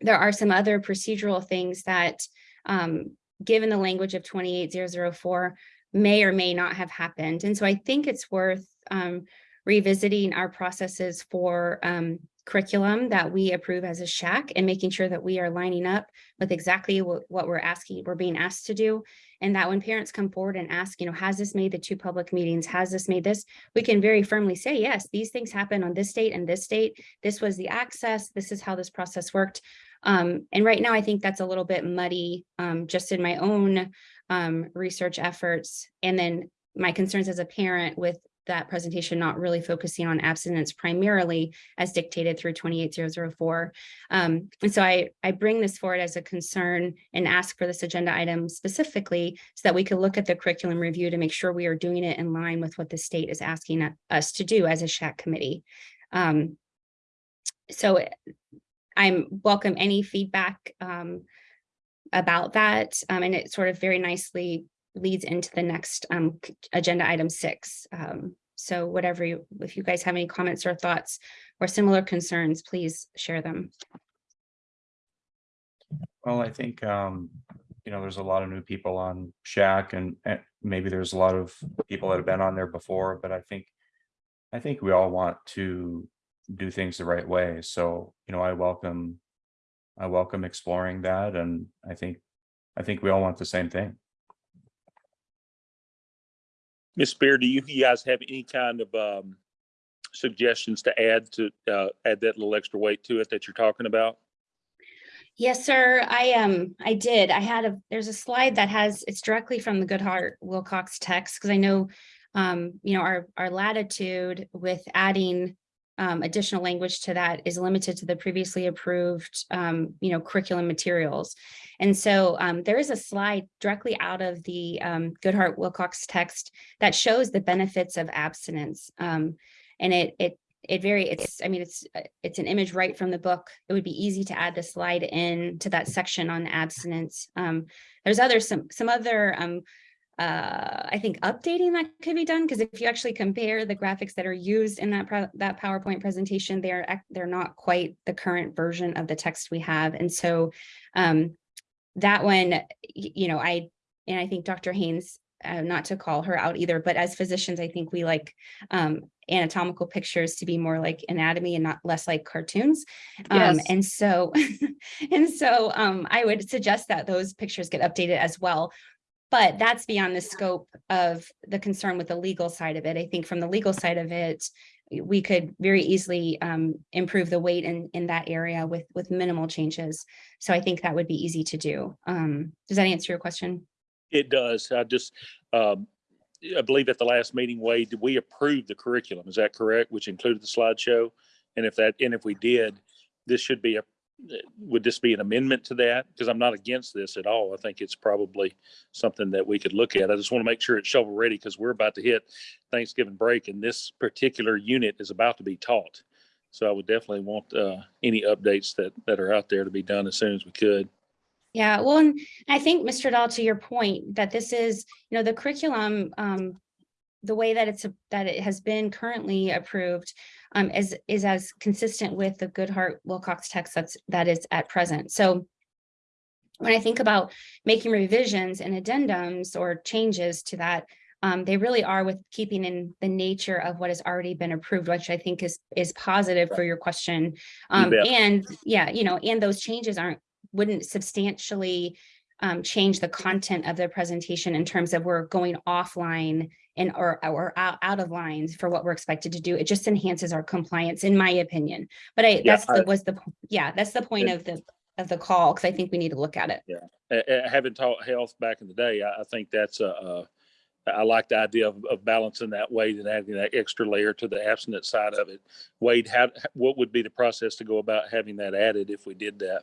there are some other procedural things that, um, given the language of 28004, may or may not have happened. And so I think it's worth um, revisiting our processes for um, curriculum that we approve as a SHAC and making sure that we are lining up with exactly what, we're asking, we're being asked to do. And that when parents come forward and ask, you know, has this made the two public meetings? Has this made this? We can very firmly say, yes, these things happen on this date and this date. This was the access. This is how this process worked. Um, and right now, I think that's a little bit muddy, um, just in my own um, research efforts. And then my concerns as a parent with that presentation not really focusing on abstinence primarily as dictated through 28004. Um, and so I, I bring this forward as a concern and ask for this agenda item specifically so that we could look at the curriculum review to make sure we are doing it in line with what the state is asking us to do as a SHAC committee. Um, so I'm welcome any feedback um, about that. Um, and it sort of very nicely leads into the next um, agenda item six. Um, so whatever you, if you guys have any comments or thoughts or similar concerns, please share them. Well, I think, um, you know, there's a lot of new people on SHAC and, and maybe there's a lot of people that have been on there before, but I think. I think we all want to do things the right way. So, you know, I welcome. I welcome exploring that and I think, I think we all want the same thing. Ms. Spear, do you you guys have any kind of um, suggestions to add to, uh, add that little extra weight to it that you're talking about? Yes, sir. I um I did. I had a there's a slide that has it's directly from the Goodheart-Willcox text because I know um you know our our latitude with adding um additional language to that is limited to the previously approved um you know curriculum materials. And so um there is a slide directly out of the um Goodheart-Willcox text that shows the benefits of abstinence. Um and it it it very it's i mean it's uh, it's an image right from the book it would be easy to add the slide in to that section on abstinence um there's other some some other uh i think updating that could be done because if you actually compare the graphics that are used in that that powerpoint presentation they're they're not quite the current version of the text we have and so um that one you know i and i think dr haynes uh, not to call her out either, but as physicians, I think we like um, anatomical pictures to be more like anatomy and not less like cartoons. Um, Yes. and so, and so um, I would suggest that those pictures get updated as well. But that's beyond the scope of the concern with the legal side of it. I think from the legal side of it, we could very easily um, improve the weight in, in that area with, with minimal changes. So I think that would be easy to do. Um, does that answer your question? It does. I just, um, I believe at the last meeting, Wade, did we approve the curriculum? Is that correct? Which included the slideshow? And if that, and if we did, this should be a, would this be an amendment to that? Because I'm not against this at all. I think it's probably something that we could look at. I just want to make sure it's shovel ready because we're about to hit Thanksgiving break and this particular unit is about to be taught. So I would definitely want, uh, any updates that, that are out there to be done as soon as we could. Yeah, well, and I think, Mr. Dahl, to your point, that this is, you know, the curriculum, um, the way that it's, that it has been currently approved, um, is, is as consistent with the Goodheart-Willcox text that's, that is at present. So when I think about making revisions and addendums or changes to that, um, they really are with keeping in the nature of what has already been approved, which I think is, is positive for your question. Um, and yeah, you know, and those changes aren't, wouldn't substantially um, change the content of the presentation in terms of we're going offline and or, or out, out of lines for what we're expected to do. It just enhances our compliance, in my opinion. But I, Yeah, that's I- the, was the, yeah, that's the point Yeah. of the, of the call, because I think we need to look at it. uh, having taught health back in the day, I, I think that's a, uh, like the idea of, of balancing that weight and adding that extra layer to the abstinent side of it. Wade, how, what would be the process to go about having that added if we did that?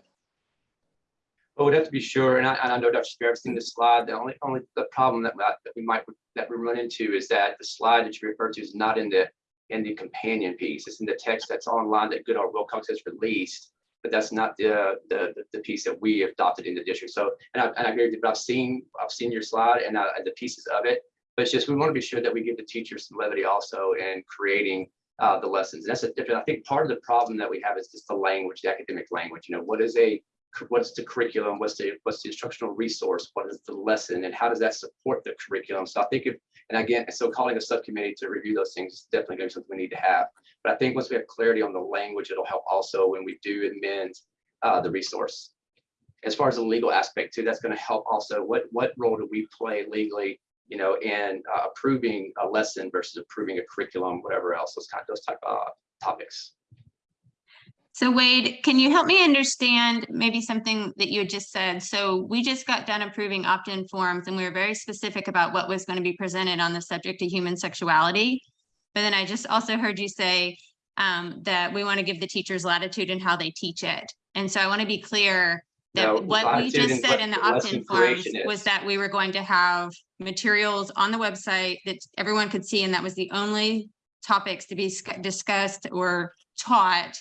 But we'd have to be sure, and I, and I know Dr. Spear, I've seen the slide, the only, only, the problem that, that we might, that we run into is that the slide that you referred to is not in the, in the companion piece, it's in the text that's online that Goodall Wilcox has released, but that's not the, the, the piece that we adopted in the district, so, and I, and I agree with you, but I've seen, I've seen your slide and, uh, and the pieces of it, but it's just, we want to be sure that we give the teachers some levity also in creating uh, the lessons, And that's a different, I think part of the problem that we have is just the language, the academic language, you know, what is a what's the curriculum, what's the, what's the instructional resource, what is the lesson, and how does that support the curriculum? So I think if, and again, so calling a subcommittee to review those things is definitely going to be something we need to have. But I think once we have clarity on the language, it'll help also when we do amend uh, the resource. As far as the legal aspect too, that's going to help also, what, what role do we play legally, you know, in uh, approving a lesson versus approving a curriculum, whatever else, those kind, of those type of topics. So Wade, can you help me understand maybe something that you had just said? So we just got done approving opt-in forms and we were very specific about what was going to be presented on the subject of human sexuality. But then I just also heard you say um, that we want to give the teachers latitude in how they teach it. And so I want to be clear No, that what we just said in the the opt-in forms is. was that we were going to have materials on the website that everyone could see, and that was the only topics to be discussed or taught,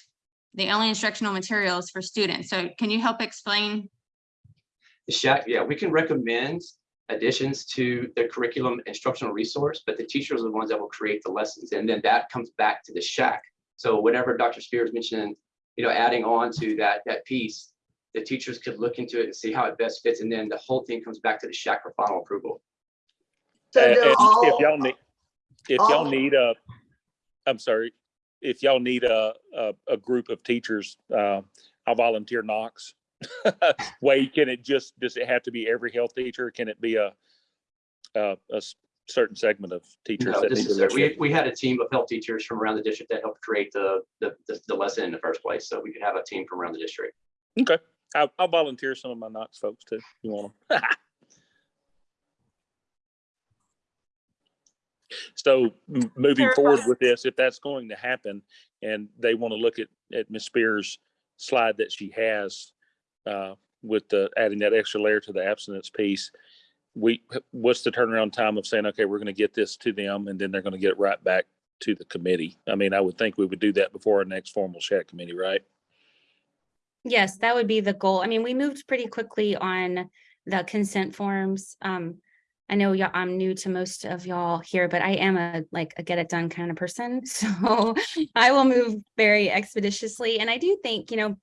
the only instructional materials for students. So can you help explain? The SHAC, yeah, we can recommend additions to the curriculum instructional resource, but the teachers are the ones that will create the lessons, and then that comes back to the SHAC. So whenever Dr. Spears mentioned, you know, adding on to that, that piece, the teachers could look into it and see how it best fits, and then the whole thing comes back to the SHAC for final approval. So And- do and If y'all need, if y'all need a, I'm sorry, if y'all need a, a, a group of teachers, uh, I'll volunteer Knox. Wade, can it just, does it have to be every health teacher? Can it be a a certain segment of teachers? No, that this is, we, we had a team of health teachers from around the district that helped create the, the, the- the lesson in the first place, so we could have a team from around the district. Okay, I'll, I'll volunteer some of my Knox folks too. if You want them? So moving forward with this, if that's going to happen and they want to look at, at Ms. Spears' slide that she has uh, with the, adding that extra layer to the abstinence piece, we, what's the turnaround time of saying, okay, we're going to get this to them and then they're going to get it right back to the committee? I mean, I would think we would do that before our next formal SHAC committee, right? Yes, that would be the goal. I mean, we moved pretty quickly on the consent forms. Um, I know y'all, I'm new to most of y'all here, but I am a, like, a get it done kind of person. So I will move very expeditiously. And I do think, you know,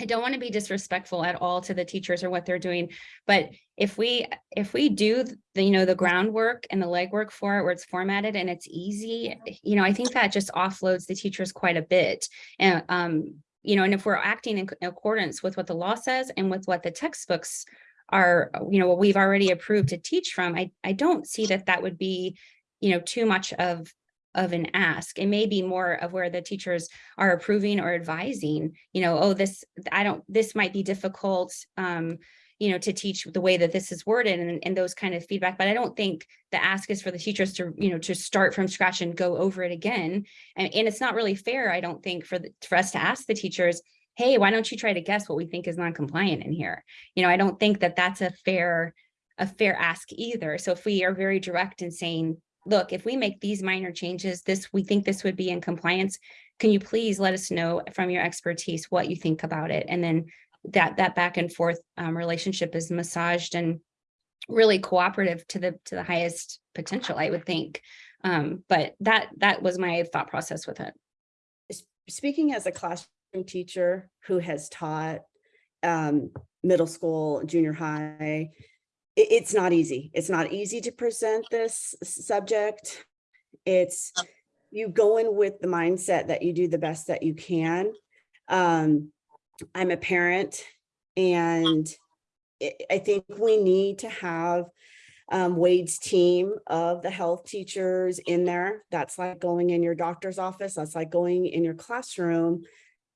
I don't want to be disrespectful at all to the teachers or what they're doing, but if we, if we do the, you know, the groundwork and the legwork for it, where it's formatted and it's easy, you know, I think that just offloads the teachers quite a bit. And, um, you know, and if we're acting in accordance with what the law says and with what the textbooks are, you know, what we've already approved to teach from, I, I don't see that that would be, you know, too much of, of an ask. It may be more of where the teachers are approving or advising, you know, oh, this, I don't, this might be difficult, um, you know, to teach the way that this is worded and, and those kind of feedback. But I don't think the ask is for the teachers to, you know, to start from scratch and go over it again. And, and it's not really fair, I don't think, for the, for us to ask the teachers, hey, why don't you try to guess what we think is non-compliant in here? You know, I don't think that that's a fair, a fair ask either. So if we are very direct in saying, look, if we make these minor changes, this, we think this would be in compliance. Can you please let us know from your expertise what you think about it? And then that, that back and forth um, relationship is massaged and really cooperative to the, to the highest potential, I would think. Um, but that, that was my thought process with it. speaking as a classroom teacher who has taught um, middle school, junior high, it, it's not easy. It's not easy to present this subject. It's you go in with the mindset that you do the best that you can. Um, I'm a parent and I, I think we need to have um, Wade's team of the health teachers in there. That's like going in your doctor's office. That's like going in your classroom.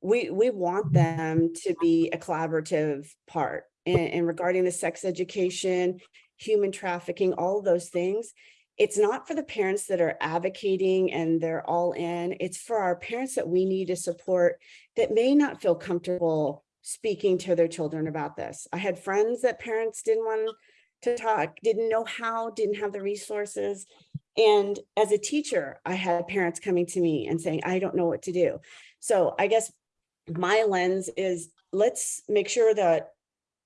We, we want them to be a collaborative part and, and regarding the sex education, human trafficking, all those things. It's not for the parents that are advocating and they're all in. It's for our parents that we need to support that may not feel comfortable speaking to their children about this. I had friends that parents didn't want to talk, didn't know how, didn't have the resources. And as a teacher, I had parents coming to me and saying, I don't know what to do. So I guess my lens is let's make sure that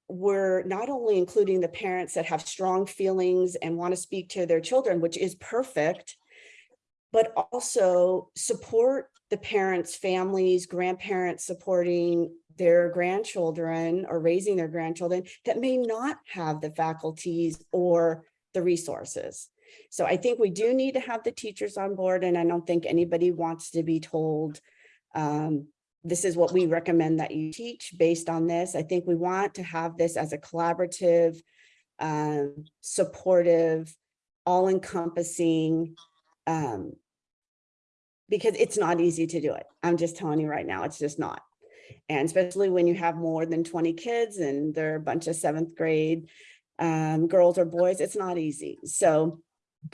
we're not only including the parents that have strong feelings and want to speak to their children, which is perfect, but also support the parents, families, grandparents supporting their grandchildren or raising their grandchildren that may not have the faculties or the resources. So I think we do need to have the teachers on board and I don't think anybody wants to be told um, this is what we recommend that you teach based on this. I think we want to have this as a collaborative, um, supportive, all encompassing, um, because it's not easy to do it. I'm just telling you right now, it's just not. And especially when you have more than 20 kids and they're a bunch of seventh grade um, girls or boys, it's not easy. So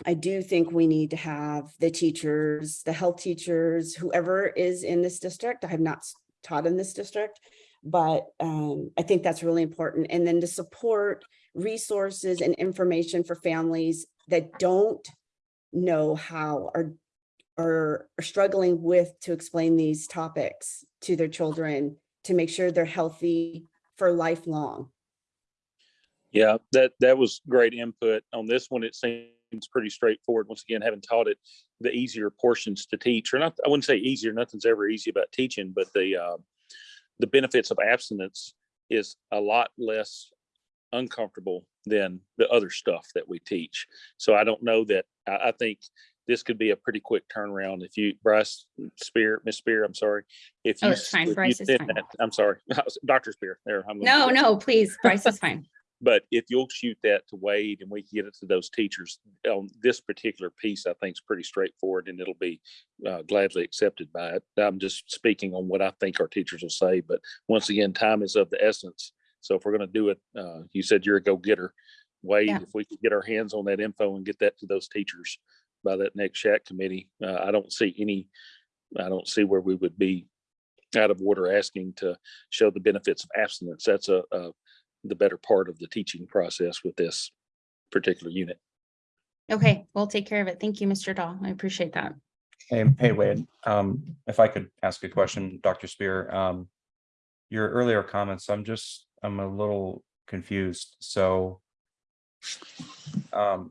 I do think we need to have the teachers, the health teachers, whoever is in this district. I have not taught in this district, but um, I think that's really important. And then to support resources and information for families that don't know how or or are struggling with to explain these topics to their children to make sure they're healthy for lifelong. Yeah, that, that was great input. On this one, it seems pretty straightforward. Once again, having taught it, the easier portions to teach, or not, I wouldn't say easier, nothing's ever easy about teaching, but the, uh, the benefits of abstinence is a lot less uncomfortable than the other stuff that we teach. So I don't know that, I, I think this could be a pretty quick turnaround if you, Bryce Spear, Miss Spear, I'm sorry. If Oh, you it's fine. Bryce is fine. that- I'm sorry, Dr. Spear, there. I'm No, no, please, Bryce is fine. But if you'll shoot that to Wade and we can get it to those teachers on this particular piece, I think is pretty straightforward and it'll be uh, gladly accepted by it. I'm just speaking on what I think our teachers will say, but once again, time is of the essence. So if we're gonna do it, uh, you said you're a go-getter. Wade, Yeah. if we could get our hands on that info and get that to those teachers by that next SHAC committee, uh, I don't see any, I don't see where we would be out of order asking to show the benefits of abstinence. That's a, a the better part of the teaching process with this particular unit. Okay, we'll take care of it. Thank you, Mr. Dahl. I appreciate that. Hey, hey Wade, um, if I could ask a question, Dr. Spear, um, your earlier comments, I'm just, I'm a little confused, so um,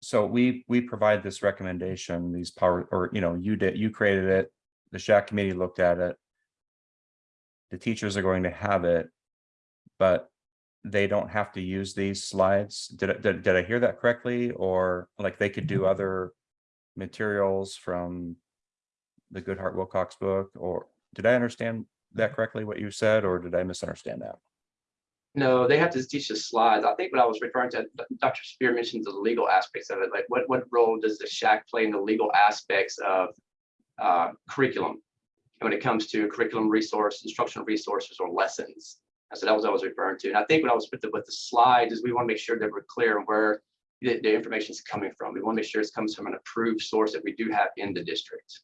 so we, we provide this recommendation, these power, or, you know, you did, you created it, the SHAC committee looked at it. the teachers are going to have it, but they don't have to use these slides. Did, I- did, did I hear that correctly? Or like they could do other materials from the Goodheart-Willcox book? Or did I understand that correctly, what you said, or did I misunderstand that? No, they have to teach the slides. I think what I was referring to, Dr. Spear mentioned the legal aspects of it, like what, what role does the SHAC play in the legal aspects of uh, curriculum? When it comes to curriculum resource, instructional resources or lessons. So that was what I was referring to. And I think what I was with the, with the slides is we want to make sure that we're clear on where the, the information is coming from. We want to make sure it comes from an approved source that we do have in the district.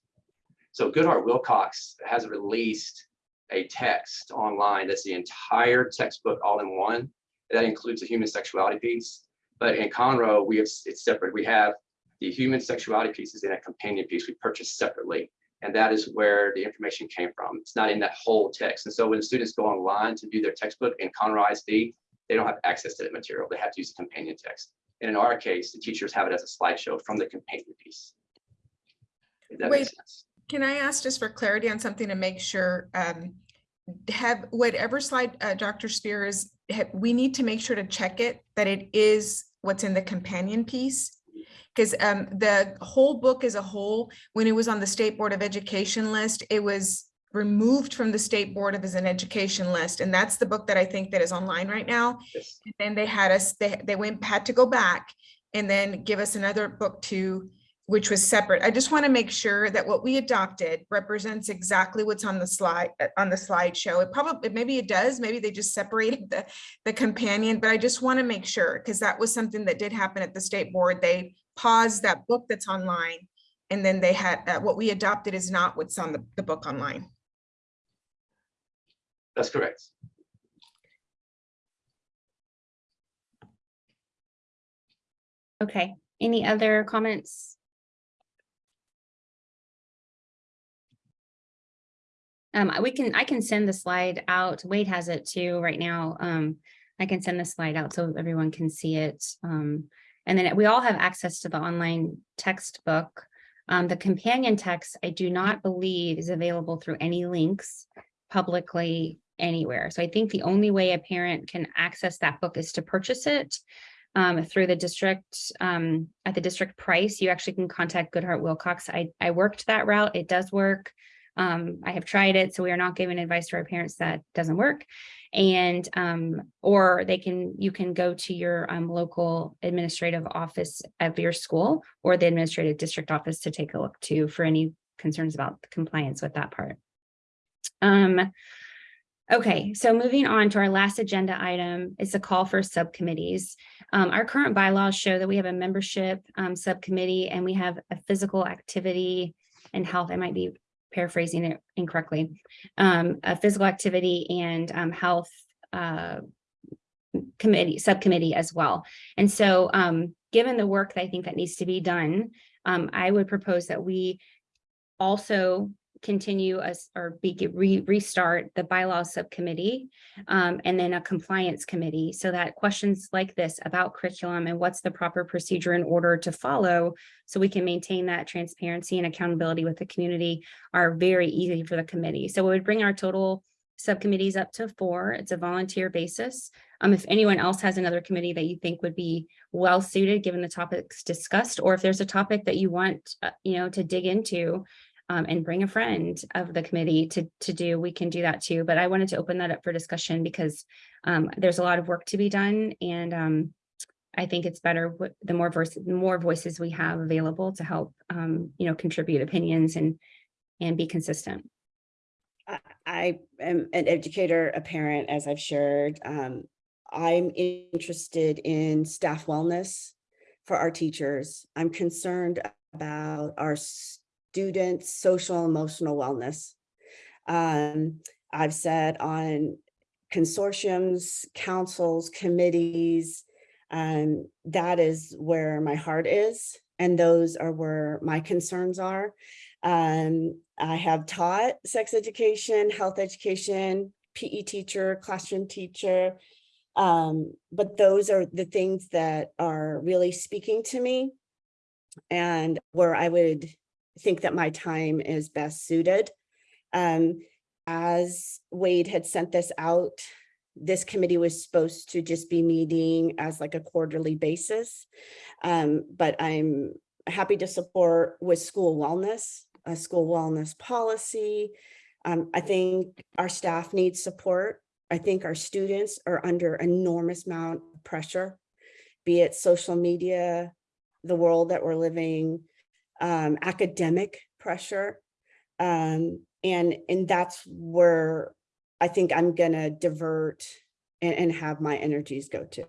So Goodheart-Willcox has released a text online that's the entire textbook all in one. That includes the human sexuality piece. But in Conroe, we have, it's separate. We have the human sexuality pieces in a companion piece we purchased separately. And that is where the information came from. It's not in that whole text. And so when students go online to do their textbook in Conroe ISD, they don't have access to that material. They have to use a companion text. And in our case, the teachers have it as a slideshow from the companion piece. That Wait. sense. Can I ask just for clarity on something to make sure, um, have whatever slide, uh, Dr. Spear is, we need to make sure to check it, that it is what's in the companion piece? Because, um, the whole book as a whole, when it was on the State Board of Education list, it was removed from the State Board of as an education list, and that's the book that I think that is online right now. Yes. And Then they had us, they, they went, had to go back and then give us another book to, which was separate. I just want to make sure that what we adopted represents exactly what's on the slide, uh, on the slideshow. It probably, maybe it does, maybe they just separated the, the companion, but I just want to make sure, because that was something that did happen at the state board. They paused that book that's online. And then they had, uh, what we adopted is not what's on the, the book online. That's correct. Okay, any other comments? Um, we can, I can send the slide out. Wade has it too right now. Um, I can send the slide out so everyone can see it. Um, and then we all have access to the online textbook. Um, the companion text, I do not believe is available through any links publicly anywhere. So I think the only way a parent can access that book is to purchase it um, through the district, um, at the district price, you actually can contact Goodheart-Willcox. I, I worked that route. It does work. Um, I have tried it, so we are not giving advice to our parents that doesn't work. And, um, or they can, you can go to your, um, local administrative office of your school or the administrative district office to take a look too for any concerns about compliance with that part. Um, okay, so moving on to our last agenda item is a call for subcommittees. Um, our current bylaws show that we have a membership, um, subcommittee and we have a physical activity and health. I might be paraphrasing it incorrectly. Um, a physical activity and, um, health, uh, committee, subcommittee as well. And so, um, given the work that I think that needs to be done, um, I would propose that we also continue us or be, re, restart the bylaws subcommittee um, and then a compliance committee so that questions like this about curriculum and what's the proper procedure in order to follow so we can maintain that transparency and accountability with the community are very easy for the committee. So it would bring our total subcommittees up to four. It's a volunteer basis. Um, if anyone else has another committee that you think would be well suited, given the topics discussed, or if there's a topic that you want, uh, you know, to dig into, um, and bring a friend of the committee to, to do, we can do that too. But I wanted to open that up for discussion because um, there's a lot of work to be done and um, I think it's better the more verse, the more voices we have available to help, um, you know, contribute opinions and, and be consistent. I- I am an educator, a parent, as I've shared. Um, I'm interested in staff wellness for our teachers. I'm concerned about our students' social emotional wellness. Um, I've said on consortiums, councils, committees, um, that is where my heart is. And those are where my concerns are. Um, I have taught sex education, health education, PE teacher, classroom teacher. Um, but those are the things that are really speaking to me. And where I would think that my time is best suited. Um, as Wade had sent this out, this committee was supposed to just be meeting as like a quarterly basis. Um, but I'm happy to support with school wellness, a school wellness policy. Um, I think our staff needs support. I think our students are under enormous amount of pressure, be it social media, the world that we're living, um, academic pressure. Um, and, and that's where I think I'm gonna divert and, and have my energies go to.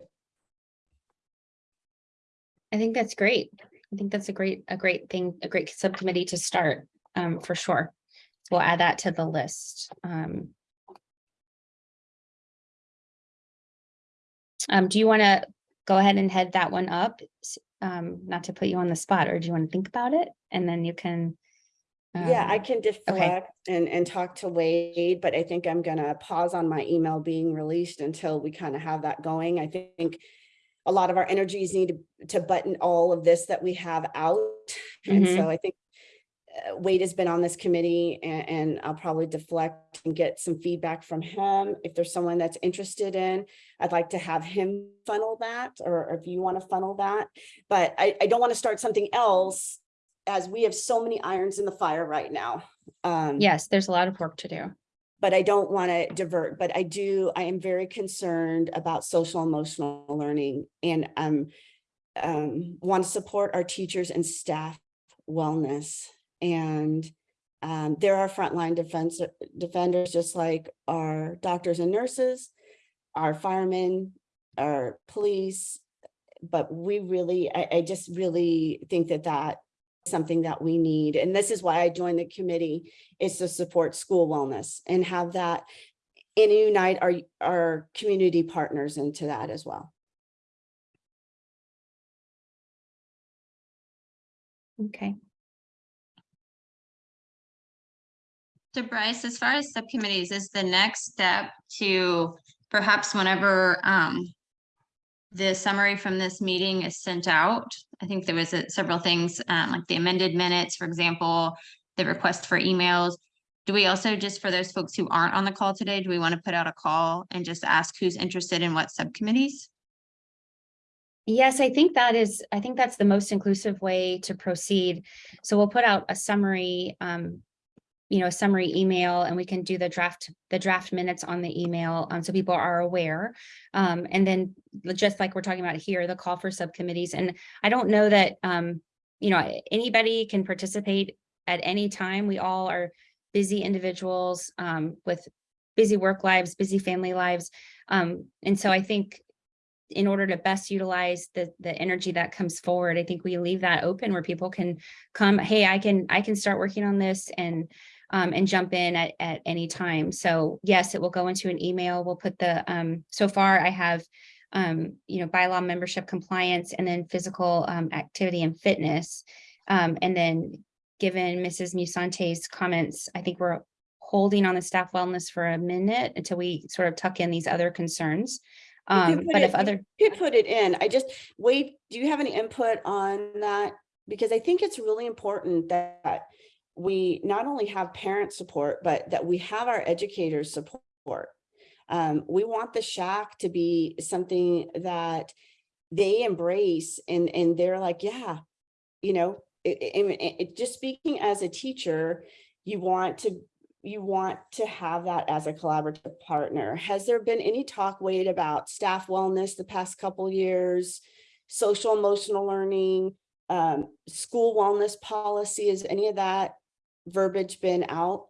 I think that's great. I think that's a great, a great thing, a great subcommittee to start, um, for sure. We'll add that to the list. Um. Um, do you want to go ahead and head that one up? Um, not to put you on the spot, or do you want to think about it? And then you can. Yeah, I um, can deflect and, and talk to Wade, but I think I'm gonna pause on my email being released until we kind of have that going. I think a lot of our energies need to- to button all of this that we have out. And Mhm. so I think Wade has been on this committee and, and I'll probably deflect and get some feedback from him. If there's someone that's interested in, I'd like to have him funnel that, or if you want to funnel that. But I, I don't want to start something else as we have so many irons in the fire right now. Um, Yes, there's a lot of work to do. but I don't want to divert, but I do, I am very concerned about social emotional learning and um, um, want to support our teachers and staff wellness. And um, there are frontline defense defenders, just like our doctors and nurses, our firemen, our police. But we really, I, I just really think that that is something that we need. And this is why I joined the committee is to support school wellness and have that and unite our, our community partners into that as well. Okay. So Bryce, as far as subcommittees, is the next step to perhaps whenever um. The summary from this meeting is sent out. I think there was uh, several things, um, like the amended minutes, for example, the request for emails. Do we also, just for those folks who aren't on the call today, do we want to put out a call and just ask who's interested in what subcommittees? Yes, I think that is, I think that's the most inclusive way to proceed. So we'll put out a summary, um, you know, a summary email and we can do the draft, the draft minutes on the email, um, so people are aware. Um, and then just like we're talking about here, the call for subcommittees. And I don't know that, um, you know, anybody can participate at any time. We all are busy individuals, um, with busy work lives, busy family lives. Um, and so I think in order to best utilize the, the energy that comes forward, I think we leave that open where people can come, hey, I can, I can start working on this and, um, and jump in at, at any time. So yes, it will go into an email. We'll put the, um, so far I have, um, you know, bylaw membership compliance and then physical, um, activity and fitness. Um, and then given Mrs. Musante's comments, I think we're holding on the staff wellness for a minute until we sort of tuck in these other concerns. Um, but it- if other, You could put it in. I just, wait. do you have any input on that? Because I think it's really important that we not only have parent support, but that we have our educators support. Um, we want the SHAC to be something that they embrace and, and they're like, yeah, you know, it, it, it- just speaking as a teacher, you want to, you want to have that as a collaborative partner. Has there been any talk, Wade, about staff wellness the past couple years? Social emotional learning, um, school wellness policy, is any of that verbiage been out?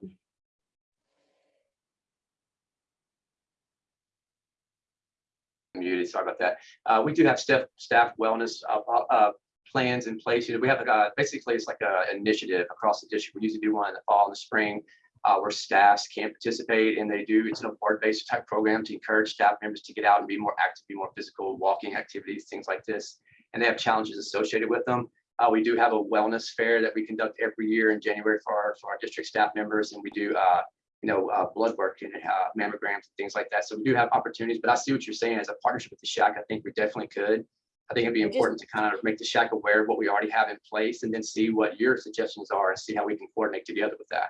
muted, sorry about that. Uh, we do have staff, staff wellness, uh, uh, uh, plans in place. You know, we have, uh, basically it's like an initiative across the district. We usually do one in the fall and the spring. Uh, where staffs can participate and they do, it's an award-based type program to encourage staff members to get out and be more active, be more physical, walking activities, things like this. And they have challenges associated with them. Uh, we do have a wellness fair that we conduct every year in January for our, for our district staff members, and we do, uh, you know, uh, blood work and uh, mammograms and things like that. So we do have opportunities, but I see what you're saying as a partnership with the SHAC. I think we definitely could. I think it'd be I just- important to kind of make the SHAC aware of what we already have in place and then see what your suggestions are and see how we can coordinate together with that.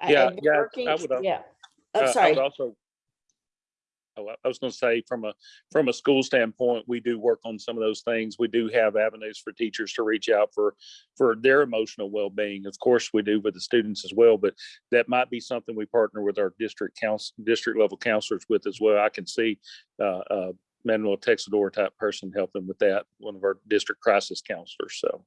I- Yeah, I've yeah, I working- would, uh, Yeah. Uh, I'm I sorry. would also. Oh, I was gonna say, from a, from a school standpoint, we do work on some of those things. We do have avenues for teachers to reach out for, for their emotional well-being. Of course, we do with the students as well, but that might be something we partner with our district council, district level counselors with as well. I can see, uh, uh, Manuel Texador type person helping with that, one of our district crisis counselors, so.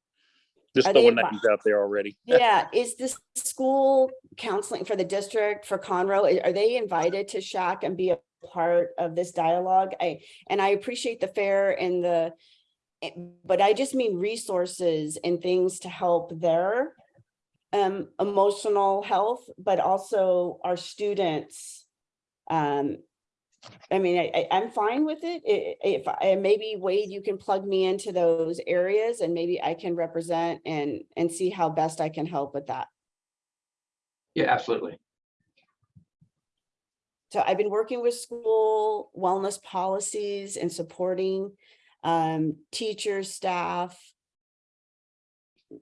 Just Are throwing names out there already. Yeah, is this school counseling for the district for Conroe, are they invited to SHAC and be a part of this dialogue? I, and I appreciate the fair and the, eh, but I just mean resources and things to help their um, emotional health, but also our students. Um, I mean, I, I'm fine with it. If, I maybe Wade, you can plug me into those areas and maybe I can represent and, and see how best I can help with that. Yeah, absolutely. So I've been working with school wellness policies and supporting um, teachers, staff,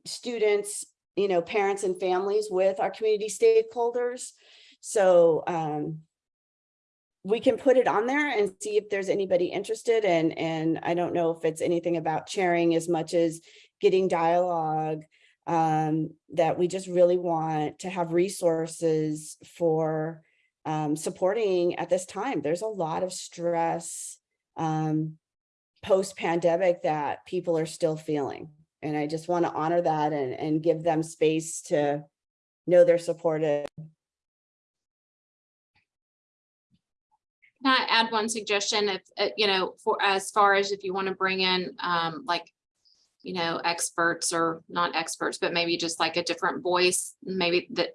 students, you know, parents and families with our community stakeholders. So um, we can put it on there and see if there's anybody interested and, and I don't know if it's anything about sharing as much as getting dialogue um, that we just really want to have resources for um, supporting at this time. There's a lot of stress um, post-pandemic that people are still feeling. And I just want to honor that and, and give them space to know they're supported. Can I add one suggestion if, uh, you know, for as far as if you want to bring in, um, like, you know, experts or not experts, but maybe just like a different voice, maybe that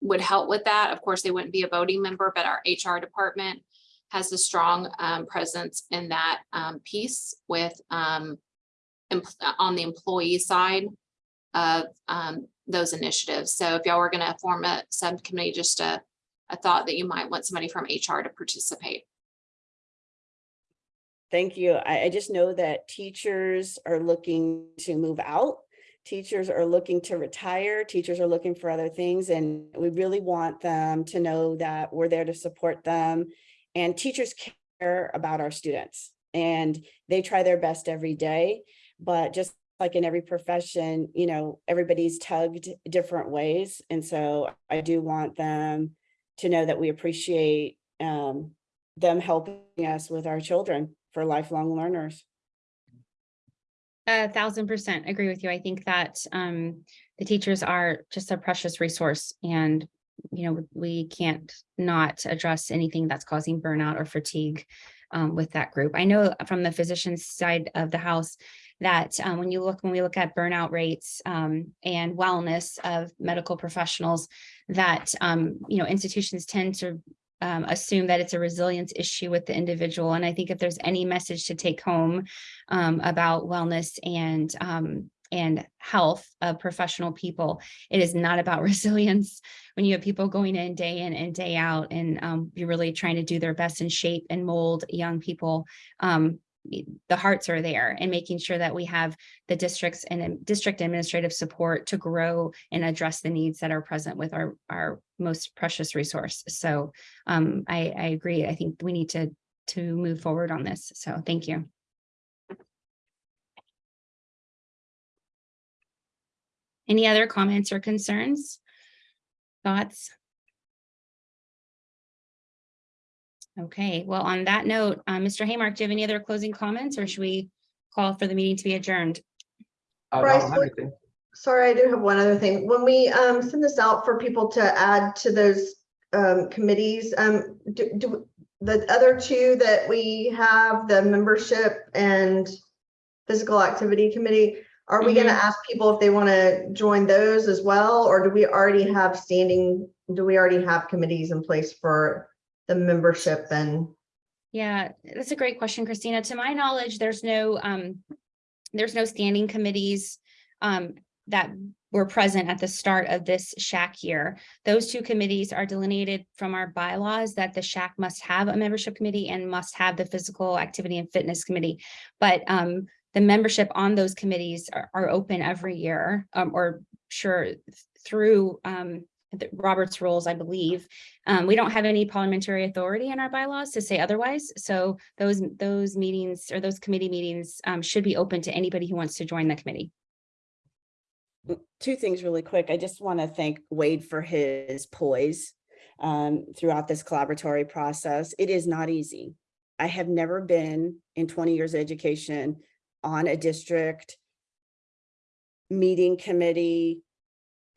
would help with that. Of course, they wouldn't be a voting member, but our HR department has a strong, um, presence in that, um, piece with, um, on the employee side of, um, those initiatives. So if y'all were gonna form a subcommittee, just a, a thought that you might want somebody from HR to participate. Thank you. I, I just know that teachers are looking to move out. Teachers are looking to retire. Teachers are looking for other things, and we really want them to know that we're there to support them. And teachers care about our students and they try their best every day. But just like in every profession, you know, everybody's tugged different ways. And so I do want them to know that we appreciate um, them helping us with our children for lifelong learners. A thousand percent agree with you. I think that um the teachers are just a precious resource and you know, we can't not address anything that's causing burnout or fatigue um with that group. I know from the physician's side of the house that um when you look, when we look at burnout rates um and wellness of medical professionals, that um, you know, institutions tend to um, assume that it's a resilience issue with the individual. And I think if there's any message to take home um, about wellness and um, and health of professional people, it is not about resilience. When you have people going in day in and day out, and um, you're really trying to do their best and shape and mold young people, um, the hearts are there and making sure that we have the districts and district administrative support to grow and address the needs that are present with our our most precious resource. So um, I, I agree. I think we need to to move forward on this. So thank you. Any other comments or concerns? Thoughts? Okay, well, on that note, uh, Mr. Haymark, do you have any other closing comments or should we call for the meeting to be adjourned? Uh, Bryce, don't have what- anything. Sorry, I do have one other thing. When we um send this out for people to add to those um committees, um do do the other two that we have, the membership and physical activity committee, are we gonna ask people if they want to join those as well? Or do we already have standing, do we already have committees in place for the membership and? Yeah, that's a great question, Christina. To my knowledge, there's no, um, there's no standing committees, um, that were present at the start of this SHAC year. Those two committees are delineated from our bylaws that the SHAC must have a membership committee and must have the physical activity and fitness committee. But, um, the membership on those committees are, are open every year, um, or sure, through, um, Robert's rules, I believe. Um, we don't have any parliamentary authority in our bylaws to say otherwise. So those, those meetings or those committee meetings um, should be open to anybody who wants to join the committee. two things really quick. I just want to thank Wade for his poise um, throughout this collaboratory process. It is not easy. I have never been in twenty years of education on a district meeting committee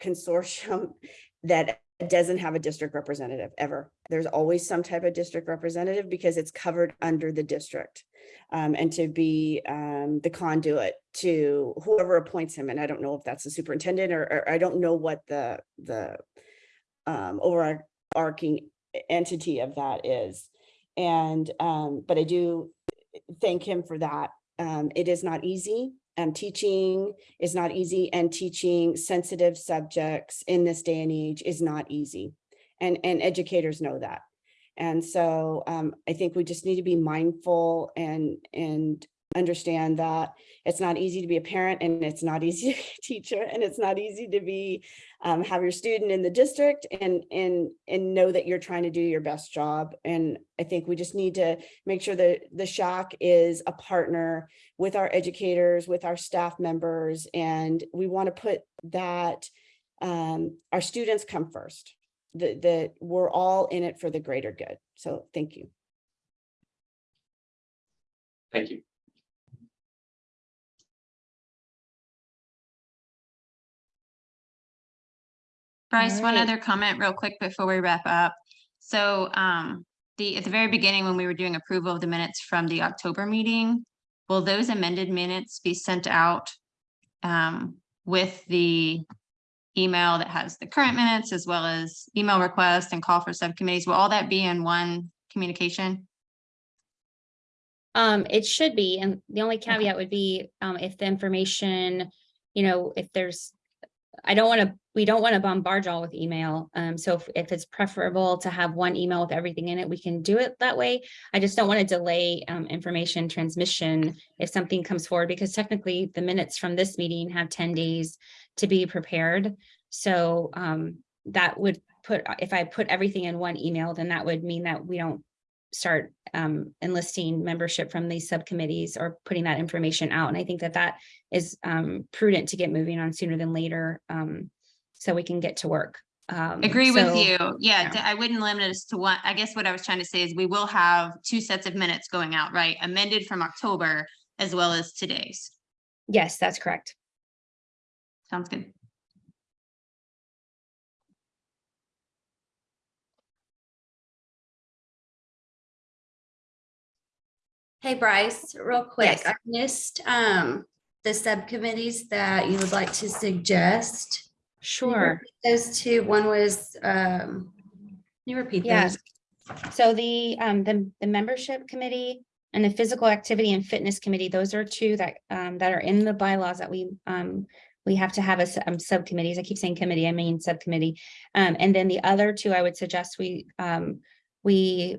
consortium that doesn't have a district representative ever. There's always some type of district representative because it's covered under the district. Um, and to be um, the conduit to whoever appoints him. And I don't know if that's the superintendent or, or I don't know what the, the um, overarching entity of that is. And, um, but I do thank him for that. Um, it is not easy. Um, teaching is not easy and teaching sensitive subjects in this day and age is not easy. And, and educators know that. And so um, I think we just need to be mindful and, and understand that it's not easy to be a parent and it's not easy to be a teacher and it's not easy to be, um, have your student in the district and, and, and know that you're trying to do your best job. And I think we just need to make sure that the SHAC is a partner with our educators, with our staff members, and we want to put that um, our students come first that, that we're all in it for the greater good. So thank you. Thank you. Bryce, one other comment real quick before we wrap up. So um, the, at the very beginning, when we were doing approval of the minutes from the October meeting, will those amended minutes be sent out um, with the email that has the current minutes as well as email requests and call for subcommittees? Will all that be in one communication? Um, it should be, and the only caveat would be, um, if the information, you know, if there's. I don't want to, we don't want to bombard y'all with email. Um, so if, if it's preferable to have one email with everything in it, we can do it that way. I just don't want to delay, um, information transmission if something comes forward, because technically the minutes from this meeting have ten days to be prepared. So, um, that would put, if I put everything in one email, then that would mean that we don't start um, enlisting membership from these subcommittees or putting that information out. And I think that that is um, prudent to get moving on sooner than later um, so we can get to work. Um, Agree with you. Yeah, yeah. I wouldn't limit us to one. I guess what I was trying to say is we will have two sets of minutes going out, right? Amended from October as well as today's. Yes, that's correct. Sounds good. Hey Bryce, real quick, Yes. I missed um the subcommittees that you would like to suggest. Sure. Those two, one was um, can you repeat Yeah. those? So the, um, the, the membership committee and the physical activity and fitness committee, those are two that, um, that are in the bylaws that we, um, we have to have a, um, subcommittees. I keep saying committee, I mean subcommittee. Um, and then the other two, I would suggest we, um, we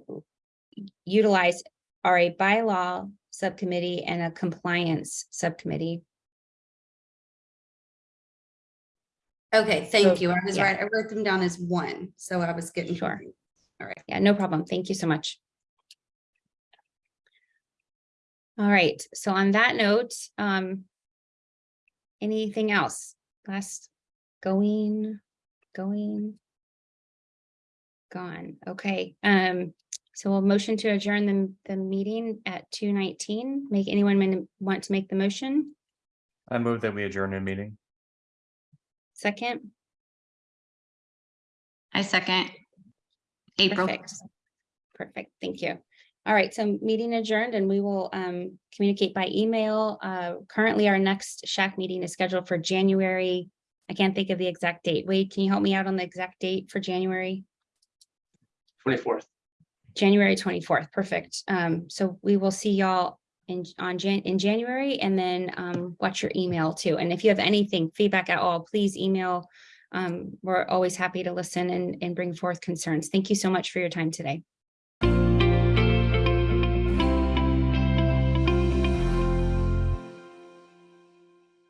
utilize are a bylaw subcommittee and a compliance subcommittee. Okay, So, thank you. I was yeah. right. I wrote them down as one, so I was getting. Sure. confused. All right. Yeah, no problem. Thank you so much. All right, so on that note, um. Anything else? Last, going, going. Gone, okay, um, so we'll motion to adjourn the, the meeting at two nineteen. Make anyone min- want to make the motion? I move that we adjourn the meeting. Second? I second. April. Perfect. Perfect, thank you. All right, so meeting adjourned and we will um communicate by email. Uh, currently, our next SHAC meeting is scheduled for January. I can't think of the exact date. Wade, can you help me out on the exact date for January? Twenty-fourth. January twenty-fourth, perfect. Um, so we will see y'all in on Jan, in January and then um watch your email too. And if you have anything, feedback at all, please email. Um, we're always happy to listen and and bring forth concerns. Thank you so much for your time today.